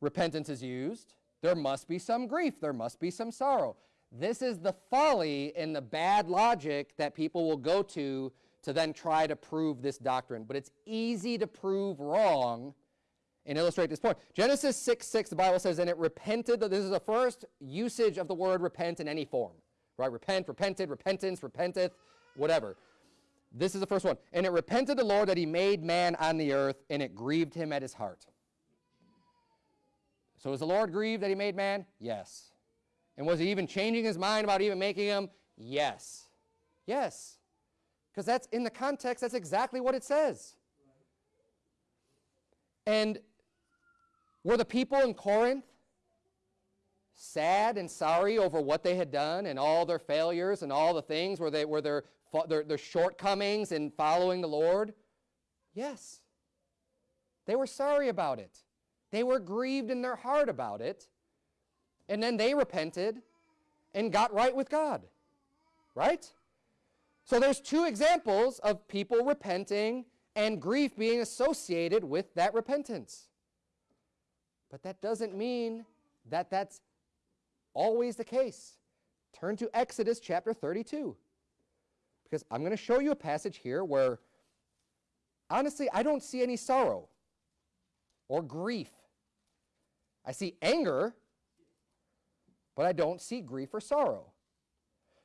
repentance is used, there must be some grief, there must be some sorrow. This is the folly and the bad logic that people will go to to then try to prove this doctrine. But it's easy to prove wrong and illustrate this point. Genesis 6, 6, the Bible says, and it repented, this is the first usage of the word repent in any form, right? Repent, repented, repentance, repenteth, whatever. This is the first one. And it repented the Lord that he made man on the earth, and it grieved him at his heart. So was the Lord grieved that he made man? Yes. And was he even changing his mind about even making him? Yes. Yes. Because that's in the context, that's exactly what it says. And were the people in Corinth sad and sorry over what they had done and all their failures and all the things? Were, they, were their, their, their shortcomings in following the Lord? Yes. They were sorry about it. They were grieved in their heart about it. And then they repented and got right with God. Right? So there's two examples of people repenting and grief being associated with that repentance. But that doesn't mean that that's always the case. Turn to Exodus chapter 32. Because I'm going to show you a passage here where, honestly, I don't see any sorrow or grief. I see anger, but I don't see grief or sorrow.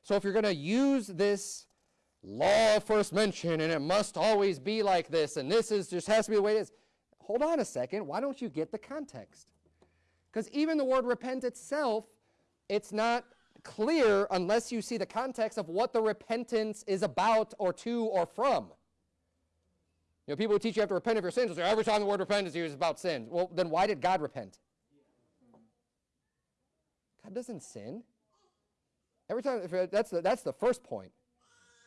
So if you're going to use this law first mention and it must always be like this and this is just has to be the way it is. Hold on a second. Why don't you get the context? Because even the word repent itself, it's not clear unless you see the context of what the repentance is about or to or from. You know, people who teach you have to repent of your sins say every time the word repent is used, about sins. Well, then why did God repent? God doesn't sin. Every time, that's the, that's the first point.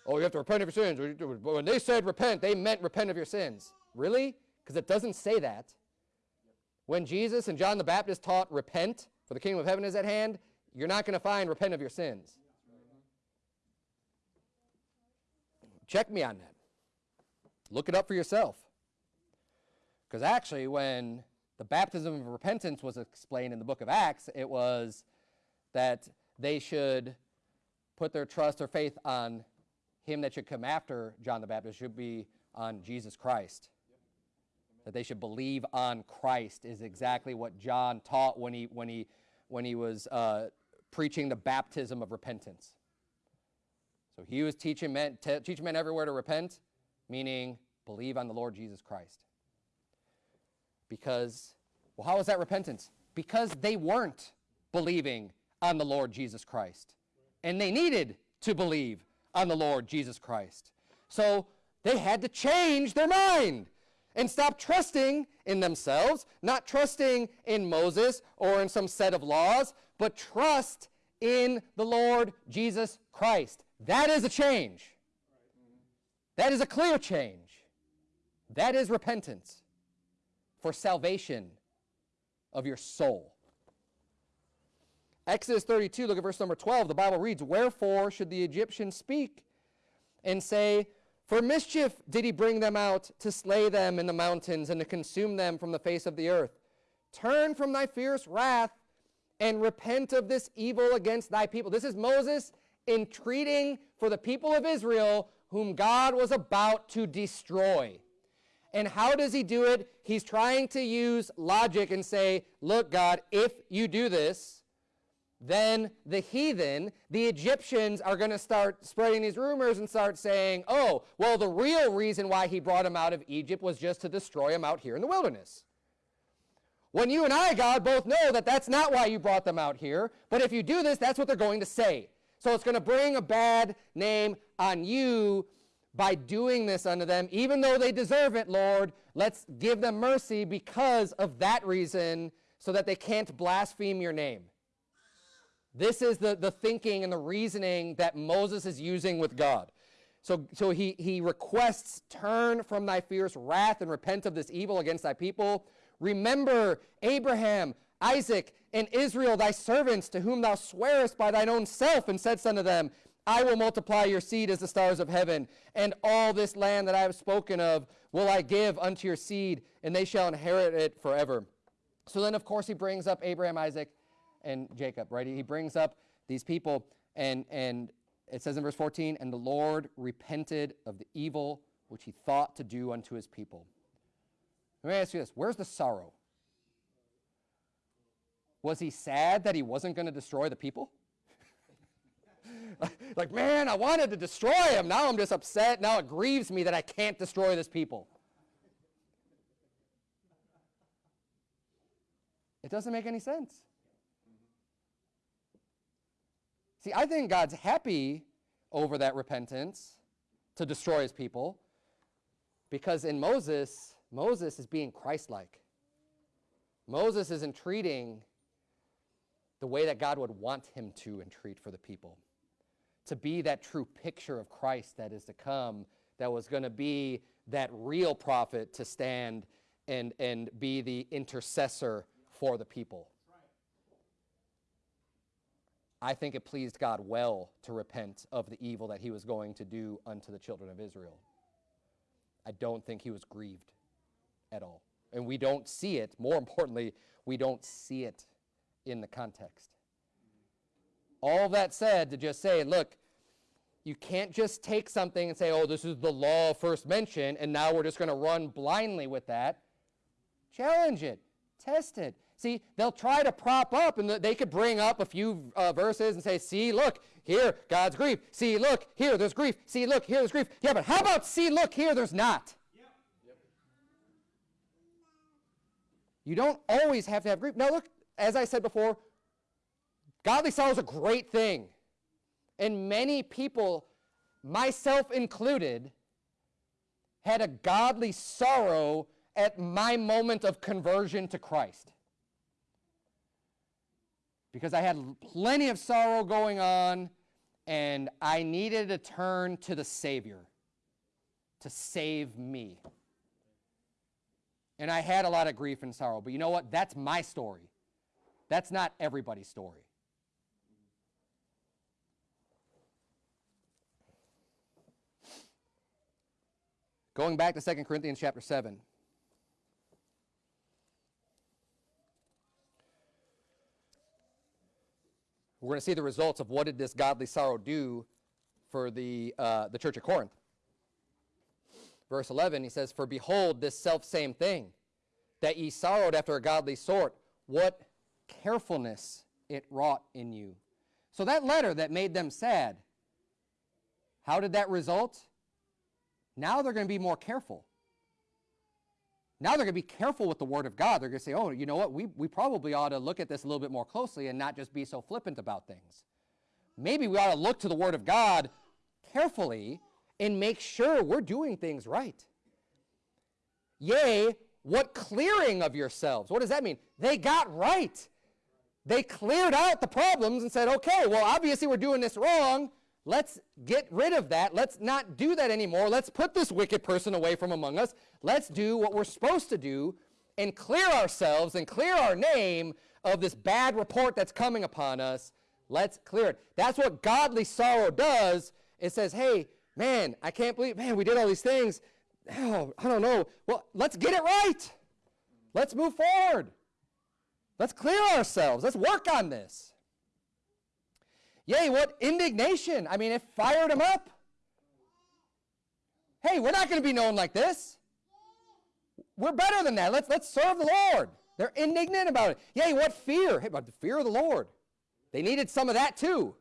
Oh, you have to repent of your sins. When they said repent, they meant repent of your sins. Really? Because it doesn't say that. When Jesus and John the Baptist taught repent, for the kingdom of heaven is at hand, you're not going to find repent of your sins. Check me on that. Look it up for yourself. Because actually, when the baptism of repentance was explained in the book of Acts, it was that they should put their trust or faith on him that should come after John the Baptist should be on Jesus Christ. That they should believe on Christ is exactly what John taught when he, when he, when he was uh, preaching the baptism of repentance. So he was teaching men, teaching men everywhere to repent, meaning believe on the Lord Jesus Christ. Because, well, how was that repentance? Because they weren't believing on the Lord Jesus Christ. And they needed to believe on the Lord Jesus Christ. So they had to change their mind and stop trusting in themselves, not trusting in Moses or in some set of laws, but trust in the Lord Jesus Christ. That is a change. That is a clear change. That is repentance for salvation of your soul. Exodus 32, look at verse number 12. The Bible reads, Wherefore should the Egyptians speak and say, For mischief did he bring them out to slay them in the mountains and to consume them from the face of the earth. Turn from thy fierce wrath and repent of this evil against thy people. This is Moses entreating for the people of Israel whom God was about to destroy. And how does he do it? He's trying to use logic and say, look, God, if you do this, then the heathen, the Egyptians, are going to start spreading these rumors and start saying, oh, well, the real reason why he brought them out of Egypt was just to destroy them out here in the wilderness. When you and I, God, both know that that's not why you brought them out here, but if you do this, that's what they're going to say. So it's going to bring a bad name on you by doing this unto them, even though they deserve it, Lord. Let's give them mercy because of that reason so that they can't blaspheme your name. This is the, the thinking and the reasoning that Moses is using with God. So, so he, he requests, turn from thy fierce wrath and repent of this evil against thy people. Remember Abraham, Isaac, and Israel, thy servants, to whom thou swearest by thine own self, and saidst unto them, I will multiply your seed as the stars of heaven, and all this land that I have spoken of will I give unto your seed, and they shall inherit it forever. So then, of course, he brings up Abraham, Isaac, and Jacob, right? He brings up these people, and, and it says in verse 14, And the Lord repented of the evil which he thought to do unto his people. Let me ask you this where's the sorrow? Was he sad that he wasn't going to destroy the people? like, man, I wanted to destroy him. Now I'm just upset. Now it grieves me that I can't destroy this people. It doesn't make any sense. See, I think God's happy over that repentance to destroy his people because in Moses, Moses is being Christ like. Moses is entreating the way that God would want him to entreat for the people to be that true picture of Christ that is to come, that was going to be that real prophet to stand and, and be the intercessor for the people. I think it pleased God well to repent of the evil that he was going to do unto the children of Israel. I don't think he was grieved at all. And we don't see it. More importantly, we don't see it in the context. All that said to just say, look, you can't just take something and say, oh, this is the law first mention, and now we're just going to run blindly with that. Challenge it, test it. See, they'll try to prop up, and they could bring up a few uh, verses and say, see, look, here, God's grief. See, look, here, there's grief. See, look, here, there's grief. Yeah, but how about see, look, here, there's not? You don't always have to have grief. Now, look, as I said before, Godly sorrow is a great thing. And many people, myself included, had a godly sorrow at my moment of conversion to Christ. Because I had plenty of sorrow going on, and I needed to turn to the Savior to save me. And I had a lot of grief and sorrow. But you know what? That's my story. That's not everybody's story. Going back to 2 Corinthians chapter 7. We're going to see the results of what did this godly sorrow do for the, uh, the church of Corinth. Verse 11, he says, For behold, this self same thing, that ye sorrowed after a godly sort, what carefulness it wrought in you. So that letter that made them sad, how did that result? Now they're going to be more careful. Now they're going to be careful with the Word of God. They're going to say, oh, you know what? We, we probably ought to look at this a little bit more closely and not just be so flippant about things. Maybe we ought to look to the Word of God carefully and make sure we're doing things right. Yea, what clearing of yourselves? What does that mean? They got right. They cleared out the problems and said, okay, well, obviously we're doing this wrong. Let's get rid of that. Let's not do that anymore. Let's put this wicked person away from among us. Let's do what we're supposed to do and clear ourselves and clear our name of this bad report that's coming upon us. Let's clear it. That's what godly sorrow does. It says, hey, man, I can't believe, man, we did all these things. Oh, I don't know. Well, let's get it right. Let's move forward. Let's clear ourselves. Let's work on this. Yea, what indignation. I mean, it fired him up. Hey, we're not going to be known like this. We're better than that. Let's, let's serve the Lord. They're indignant about it. Yea, what fear? Hey, about the fear of the Lord. They needed some of that too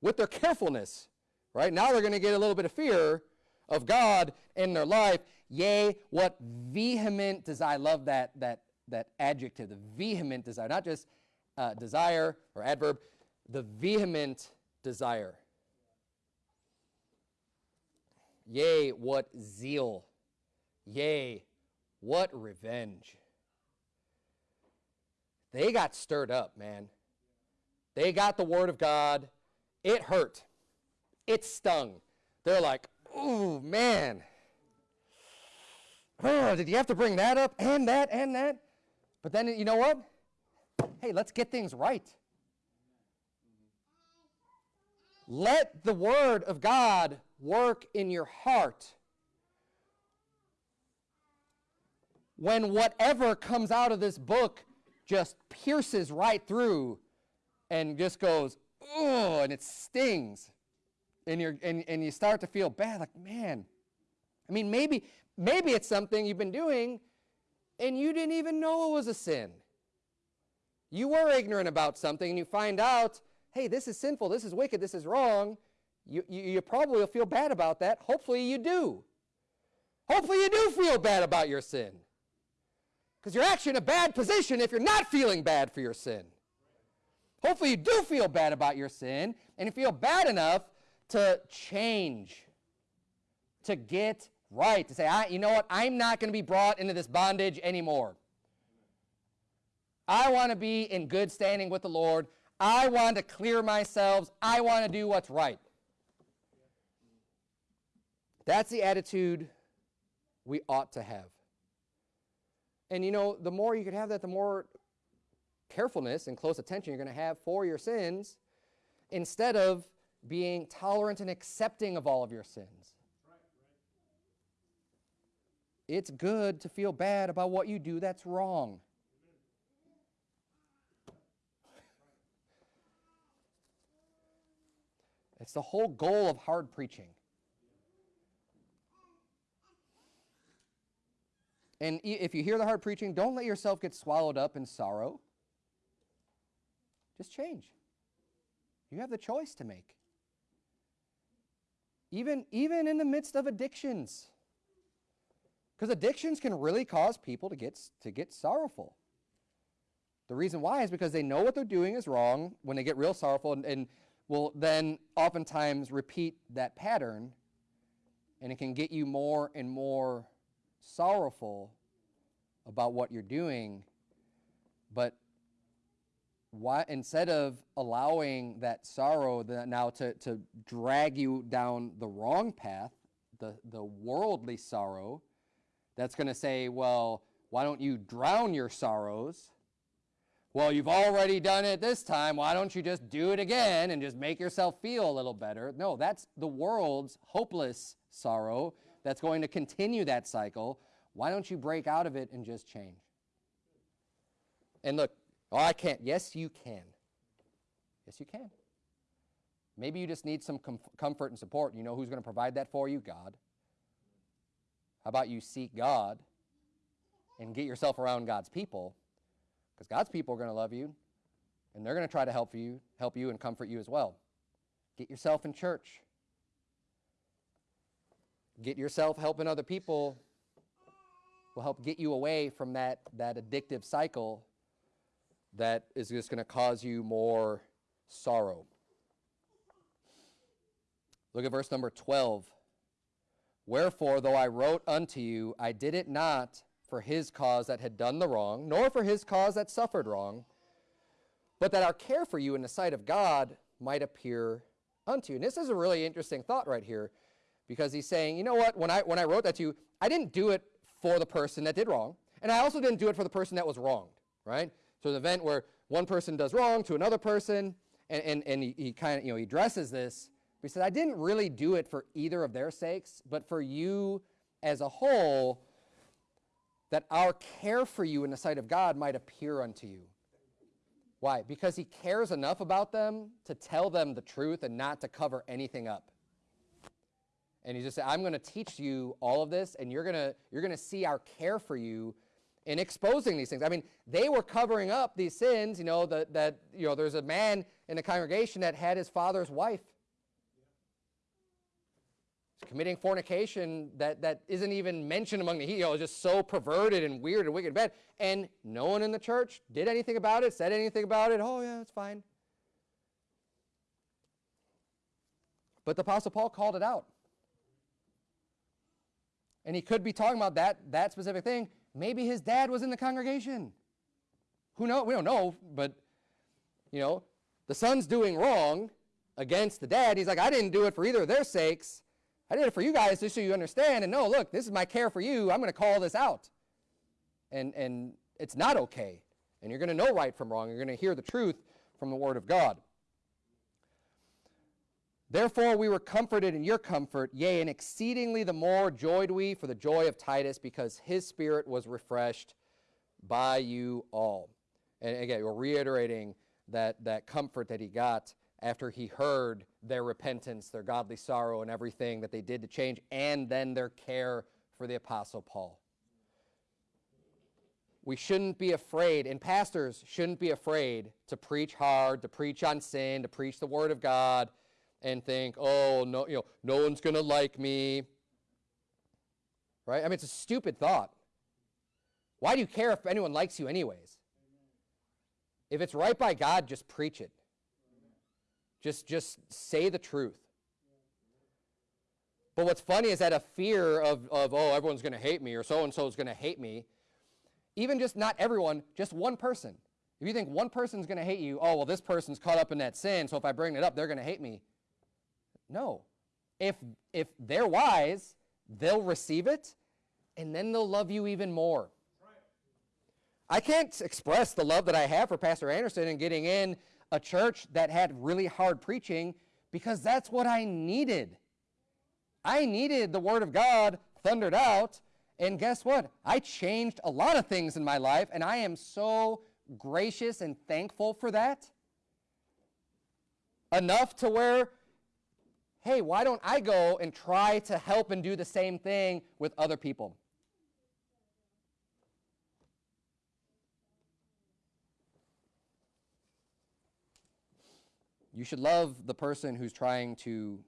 with their carefulness. Right? Now they're going to get a little bit of fear of God in their life. Yea, what vehement desire. I love that, that, that adjective, the vehement desire. Not just uh, desire or adverb, the vehement desire. Yea, what zeal. Yea, what revenge. They got stirred up, man. They got the word of God. It hurt. It stung. They're like, ooh, man. Oh, did you have to bring that up and that and that? But then, you know what? Hey, let's get things right. Let the word of God work in your heart. When whatever comes out of this book just pierces right through and just goes, oh, and it stings. And, you're, and, and you start to feel bad, like, man. I mean, maybe, maybe it's something you've been doing and you didn't even know it was a sin. You were ignorant about something and you find out, hey, this is sinful, this is wicked, this is wrong. You, you, you probably will feel bad about that. Hopefully you do. Hopefully you do feel bad about your sin. Because you're actually in a bad position if you're not feeling bad for your sin. Hopefully, you do feel bad about your sin and you feel bad enough to change, to get right, to say, I, you know what, I'm not going to be brought into this bondage anymore. I want to be in good standing with the Lord. I want to clear myself. I want to do what's right. That's the attitude we ought to have. And you know, the more you can have that, the more carefulness and close attention you're going to have for your sins instead of being tolerant and accepting of all of your sins. It's good to feel bad about what you do that's wrong. It's the whole goal of hard preaching. And if you hear the hard preaching, don't let yourself get swallowed up in sorrow. Just change. You have the choice to make. Even, even in the midst of addictions. Because addictions can really cause people to get, to get sorrowful. The reason why is because they know what they're doing is wrong when they get real sorrowful and, and will then oftentimes repeat that pattern and it can get you more and more sorrowful about what you're doing. But why instead of allowing that sorrow that now to, to drag you down the wrong path, the, the worldly sorrow, that's going to say, well, why don't you drown your sorrows? Well, you've already done it this time. Why don't you just do it again and just make yourself feel a little better? No, that's the world's hopeless sorrow that's going to continue that cycle. Why don't you break out of it and just change? And look, Oh, I can't. Yes, you can. Yes, you can. Maybe you just need some com comfort and support. You know who's going to provide that for you? God. How about you seek God and get yourself around God's people? Because God's people are going to love you and they're going to try to help you, help you and comfort you as well. Get yourself in church. Get yourself helping other people will help get you away from that, that addictive cycle that is just going to cause you more sorrow. Look at verse number 12. Wherefore, though I wrote unto you, I did it not for his cause that had done the wrong, nor for his cause that suffered wrong, but that our care for you in the sight of God might appear unto you. And this is a really interesting thought right here, because he's saying, you know what, when I, when I wrote that to you, I didn't do it for the person that did wrong, and I also didn't do it for the person that was wronged, right? So an event where one person does wrong to another person, and, and, and he, he kind of, you know, he addresses this. He said, I didn't really do it for either of their sakes, but for you as a whole, that our care for you in the sight of God might appear unto you. Why? Because he cares enough about them to tell them the truth and not to cover anything up. And he just said, I'm going to teach you all of this, and you're going to you're going to see our care for you in exposing these things. I mean, they were covering up these sins, you know, that, that you know, there's a man in the congregation that had his father's wife committing fornication that, that isn't even mentioned among the know, just so perverted and weird and wicked and bad. And no one in the church did anything about it, said anything about it. Oh, yeah, it's fine. But the Apostle Paul called it out. And he could be talking about that, that specific thing. Maybe his dad was in the congregation. Who knows? We don't know, but, you know, the son's doing wrong against the dad. He's like, I didn't do it for either of their sakes. I did it for you guys just so you understand and no, look, this is my care for you. I'm going to call this out. And, and it's not okay. And you're going to know right from wrong. You're going to hear the truth from the Word of God. Therefore, we were comforted in your comfort, yea, and exceedingly the more joyed we for the joy of Titus, because his spirit was refreshed by you all. And again, we're reiterating that, that comfort that he got after he heard their repentance, their godly sorrow, and everything that they did to change, and then their care for the Apostle Paul. We shouldn't be afraid, and pastors shouldn't be afraid to preach hard, to preach on sin, to preach the Word of God, and think, oh, no, you know, no one's going to like me. Right? I mean, it's a stupid thought. Why do you care if anyone likes you, anyways? If it's right by God, just preach it. Just, just say the truth. But what's funny is that a fear of, of oh, everyone's going to hate me or so and so is going to hate me, even just not everyone, just one person. If you think one person's going to hate you, oh, well, this person's caught up in that sin, so if I bring it up, they're going to hate me. No. If, if they're wise, they'll receive it, and then they'll love you even more. I can't express the love that I have for Pastor Anderson and getting in a church that had really hard preaching because that's what I needed. I needed the Word of God thundered out, and guess what? I changed a lot of things in my life, and I am so gracious and thankful for that. Enough to where, hey, why don't I go and try to help and do the same thing with other people? You should love the person who's trying to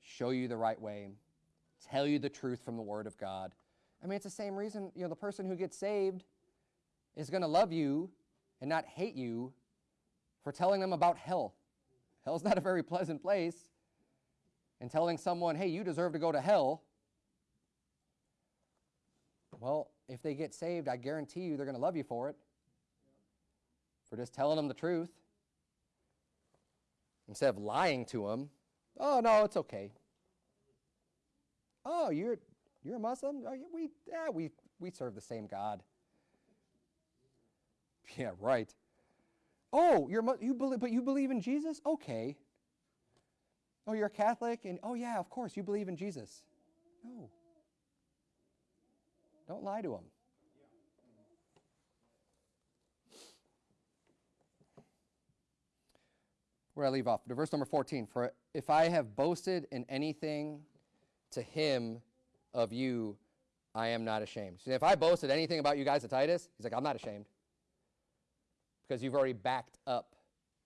show you the right way, tell you the truth from the Word of God. I mean, it's the same reason, you know, the person who gets saved is going to love you and not hate you for telling them about hell. Hell's not a very pleasant place. And telling someone, hey, you deserve to go to hell. Well, if they get saved, I guarantee you they're going to love you for it. For just telling them the truth. Instead of lying to them, oh, no, it's okay. Oh, you're, you're a Muslim? We, yeah, we, we serve the same God. Yeah, right. Oh, you're you believe, but you believe in Jesus? Okay. Oh, you're a Catholic, and oh yeah, of course, you believe in Jesus. No. Don't lie to them. Where I leave off. To verse number 14. For if I have boasted in anything to him of you, I am not ashamed. See, if I boasted anything about you guys to Titus, he's like, I'm not ashamed. Because you've already backed up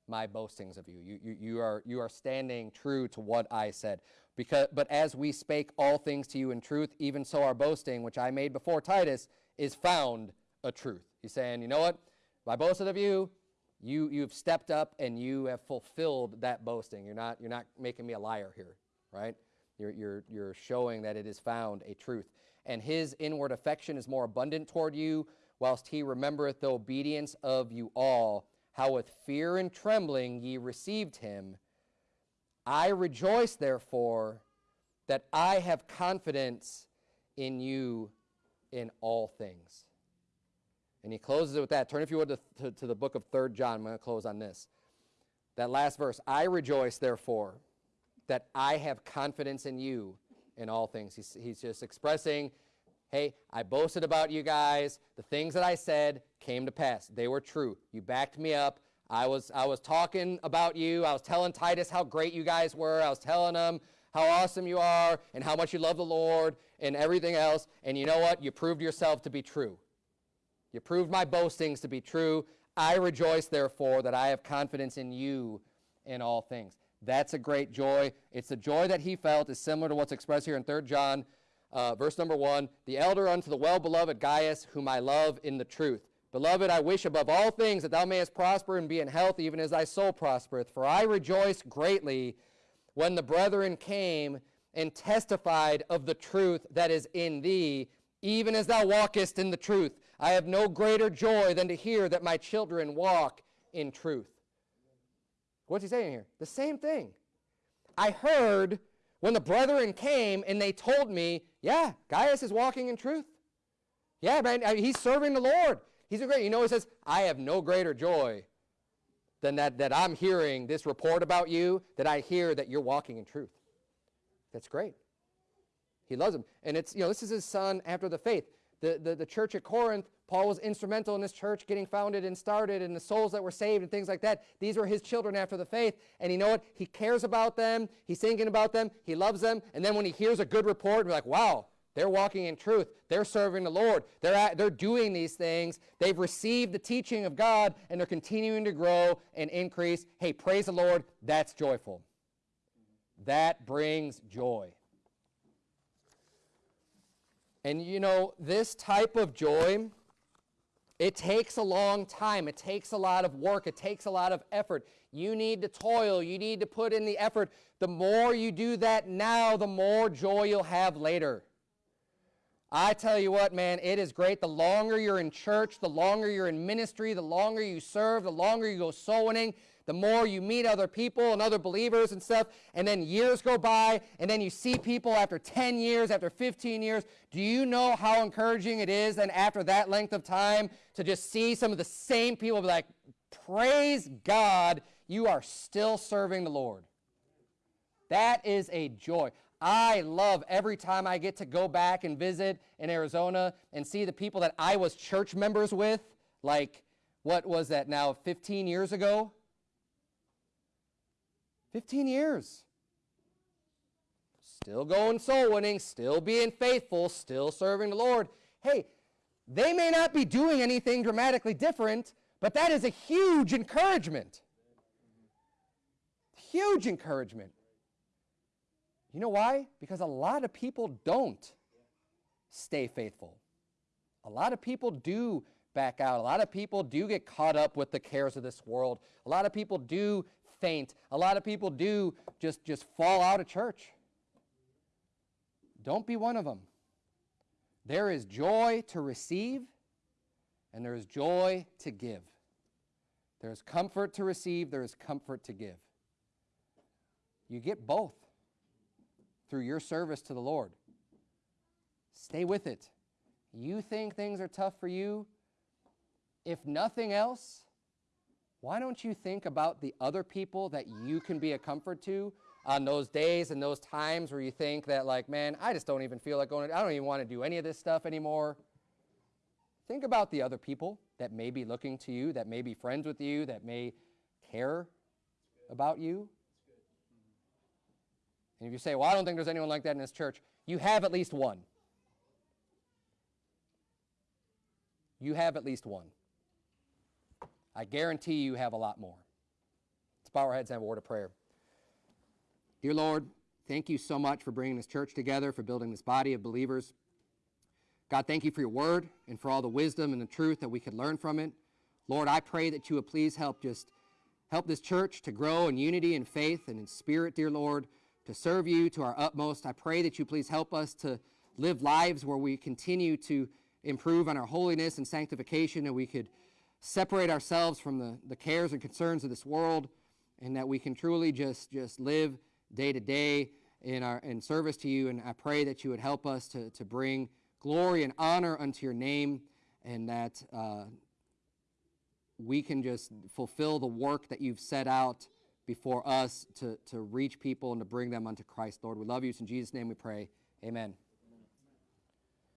my boastings of you. You, you, you, are, you are standing true to what I said. Because, but as we spake all things to you in truth, even so our boasting, which I made before Titus, is found a truth. He's saying, you know what? If I boasted of you, you, you've stepped up and you have fulfilled that boasting. You're not, you're not making me a liar here, right? You're, you're, you're showing that it is found a truth. And his inward affection is more abundant toward you, whilst he remembereth the obedience of you all, how with fear and trembling ye received him. I rejoice, therefore, that I have confidence in you in all things. And he closes it with that. Turn, if you would, to, to, to the book of Third John. I'm going to close on this. That last verse I rejoice, therefore, that I have confidence in you in all things. He's, he's just expressing hey, I boasted about you guys. The things that I said came to pass. They were true. You backed me up. I was, I was talking about you. I was telling Titus how great you guys were. I was telling him how awesome you are and how much you love the Lord and everything else. And you know what? You proved yourself to be true. You proved my boastings to be true. I rejoice, therefore, that I have confidence in you in all things. That's a great joy. It's the joy that he felt is similar to what's expressed here in 3 John, uh, verse number 1. The elder unto the well-beloved Gaius, whom I love in the truth. Beloved, I wish above all things that thou mayest prosper and be in health, even as thy soul prospereth. For I rejoice greatly when the brethren came and testified of the truth that is in thee, even as thou walkest in the truth. I have no greater joy than to hear that my children walk in truth. What's he saying here? The same thing. I heard when the brethren came and they told me, yeah, Gaius is walking in truth. Yeah, man, he's serving the Lord. He's a great, you know, he says, I have no greater joy than that, that I'm hearing this report about you, that I hear that you're walking in truth. That's great. He loves him. And it's, you know, this is his son after the faith. The, the, the church at Corinth, Paul was instrumental in this church getting founded and started and the souls that were saved and things like that. These were his children after the faith. And you know what? He cares about them. He's thinking about them. He loves them. And then when he hears a good report, we're like, wow, they're walking in truth. They're serving the Lord. They're, at, they're doing these things. They've received the teaching of God and they're continuing to grow and increase. Hey, praise the Lord. That's joyful. That brings joy. And you know, this type of joy, it takes a long time. It takes a lot of work. It takes a lot of effort. You need to toil. You need to put in the effort. The more you do that now, the more joy you'll have later. I tell you what, man, it is great. The longer you're in church, the longer you're in ministry, the longer you serve, the longer you go soul winning, the more you meet other people and other believers and stuff, and then years go by, and then you see people after 10 years, after 15 years. Do you know how encouraging it is then after that length of time to just see some of the same people be like, praise God, you are still serving the Lord. That is a joy. I love every time I get to go back and visit in Arizona and see the people that I was church members with, like, what was that now, 15 years ago? 15 years. Still going soul winning, still being faithful, still serving the Lord. Hey, they may not be doing anything dramatically different, but that is a huge encouragement. Huge encouragement. You know why? Because a lot of people don't stay faithful. A lot of people do back out. A lot of people do get caught up with the cares of this world. A lot of people do faint. A lot of people do just, just fall out of church. Don't be one of them. There is joy to receive, and there is joy to give. There is comfort to receive, there is comfort to give. You get both through your service to the Lord. Stay with it. You think things are tough for you? If nothing else, why don't you think about the other people that you can be a comfort to on those days and those times where you think that like, man, I just don't even feel like going, I don't even want to do any of this stuff anymore. Think about the other people that may be looking to you, that may be friends with you, that may care about you. And if you say, well, I don't think there's anyone like that in this church, you have at least one. You have at least one. I guarantee you have a lot more. Let's bow our heads and have a word of prayer. Dear Lord, thank you so much for bringing this church together, for building this body of believers. God, thank you for your word and for all the wisdom and the truth that we could learn from it. Lord, I pray that you would please help just help this church to grow in unity and faith and in spirit, dear Lord, to serve you to our utmost. I pray that you please help us to live lives where we continue to improve on our holiness and sanctification and we could separate ourselves from the, the cares and concerns of this world and that we can truly just, just live day to day in, our, in service to you. And I pray that you would help us to, to bring glory and honor unto your name and that uh, we can just fulfill the work that you've set out before us to, to reach people and to bring them unto Christ, Lord. We love you. in Jesus' name we pray. Amen.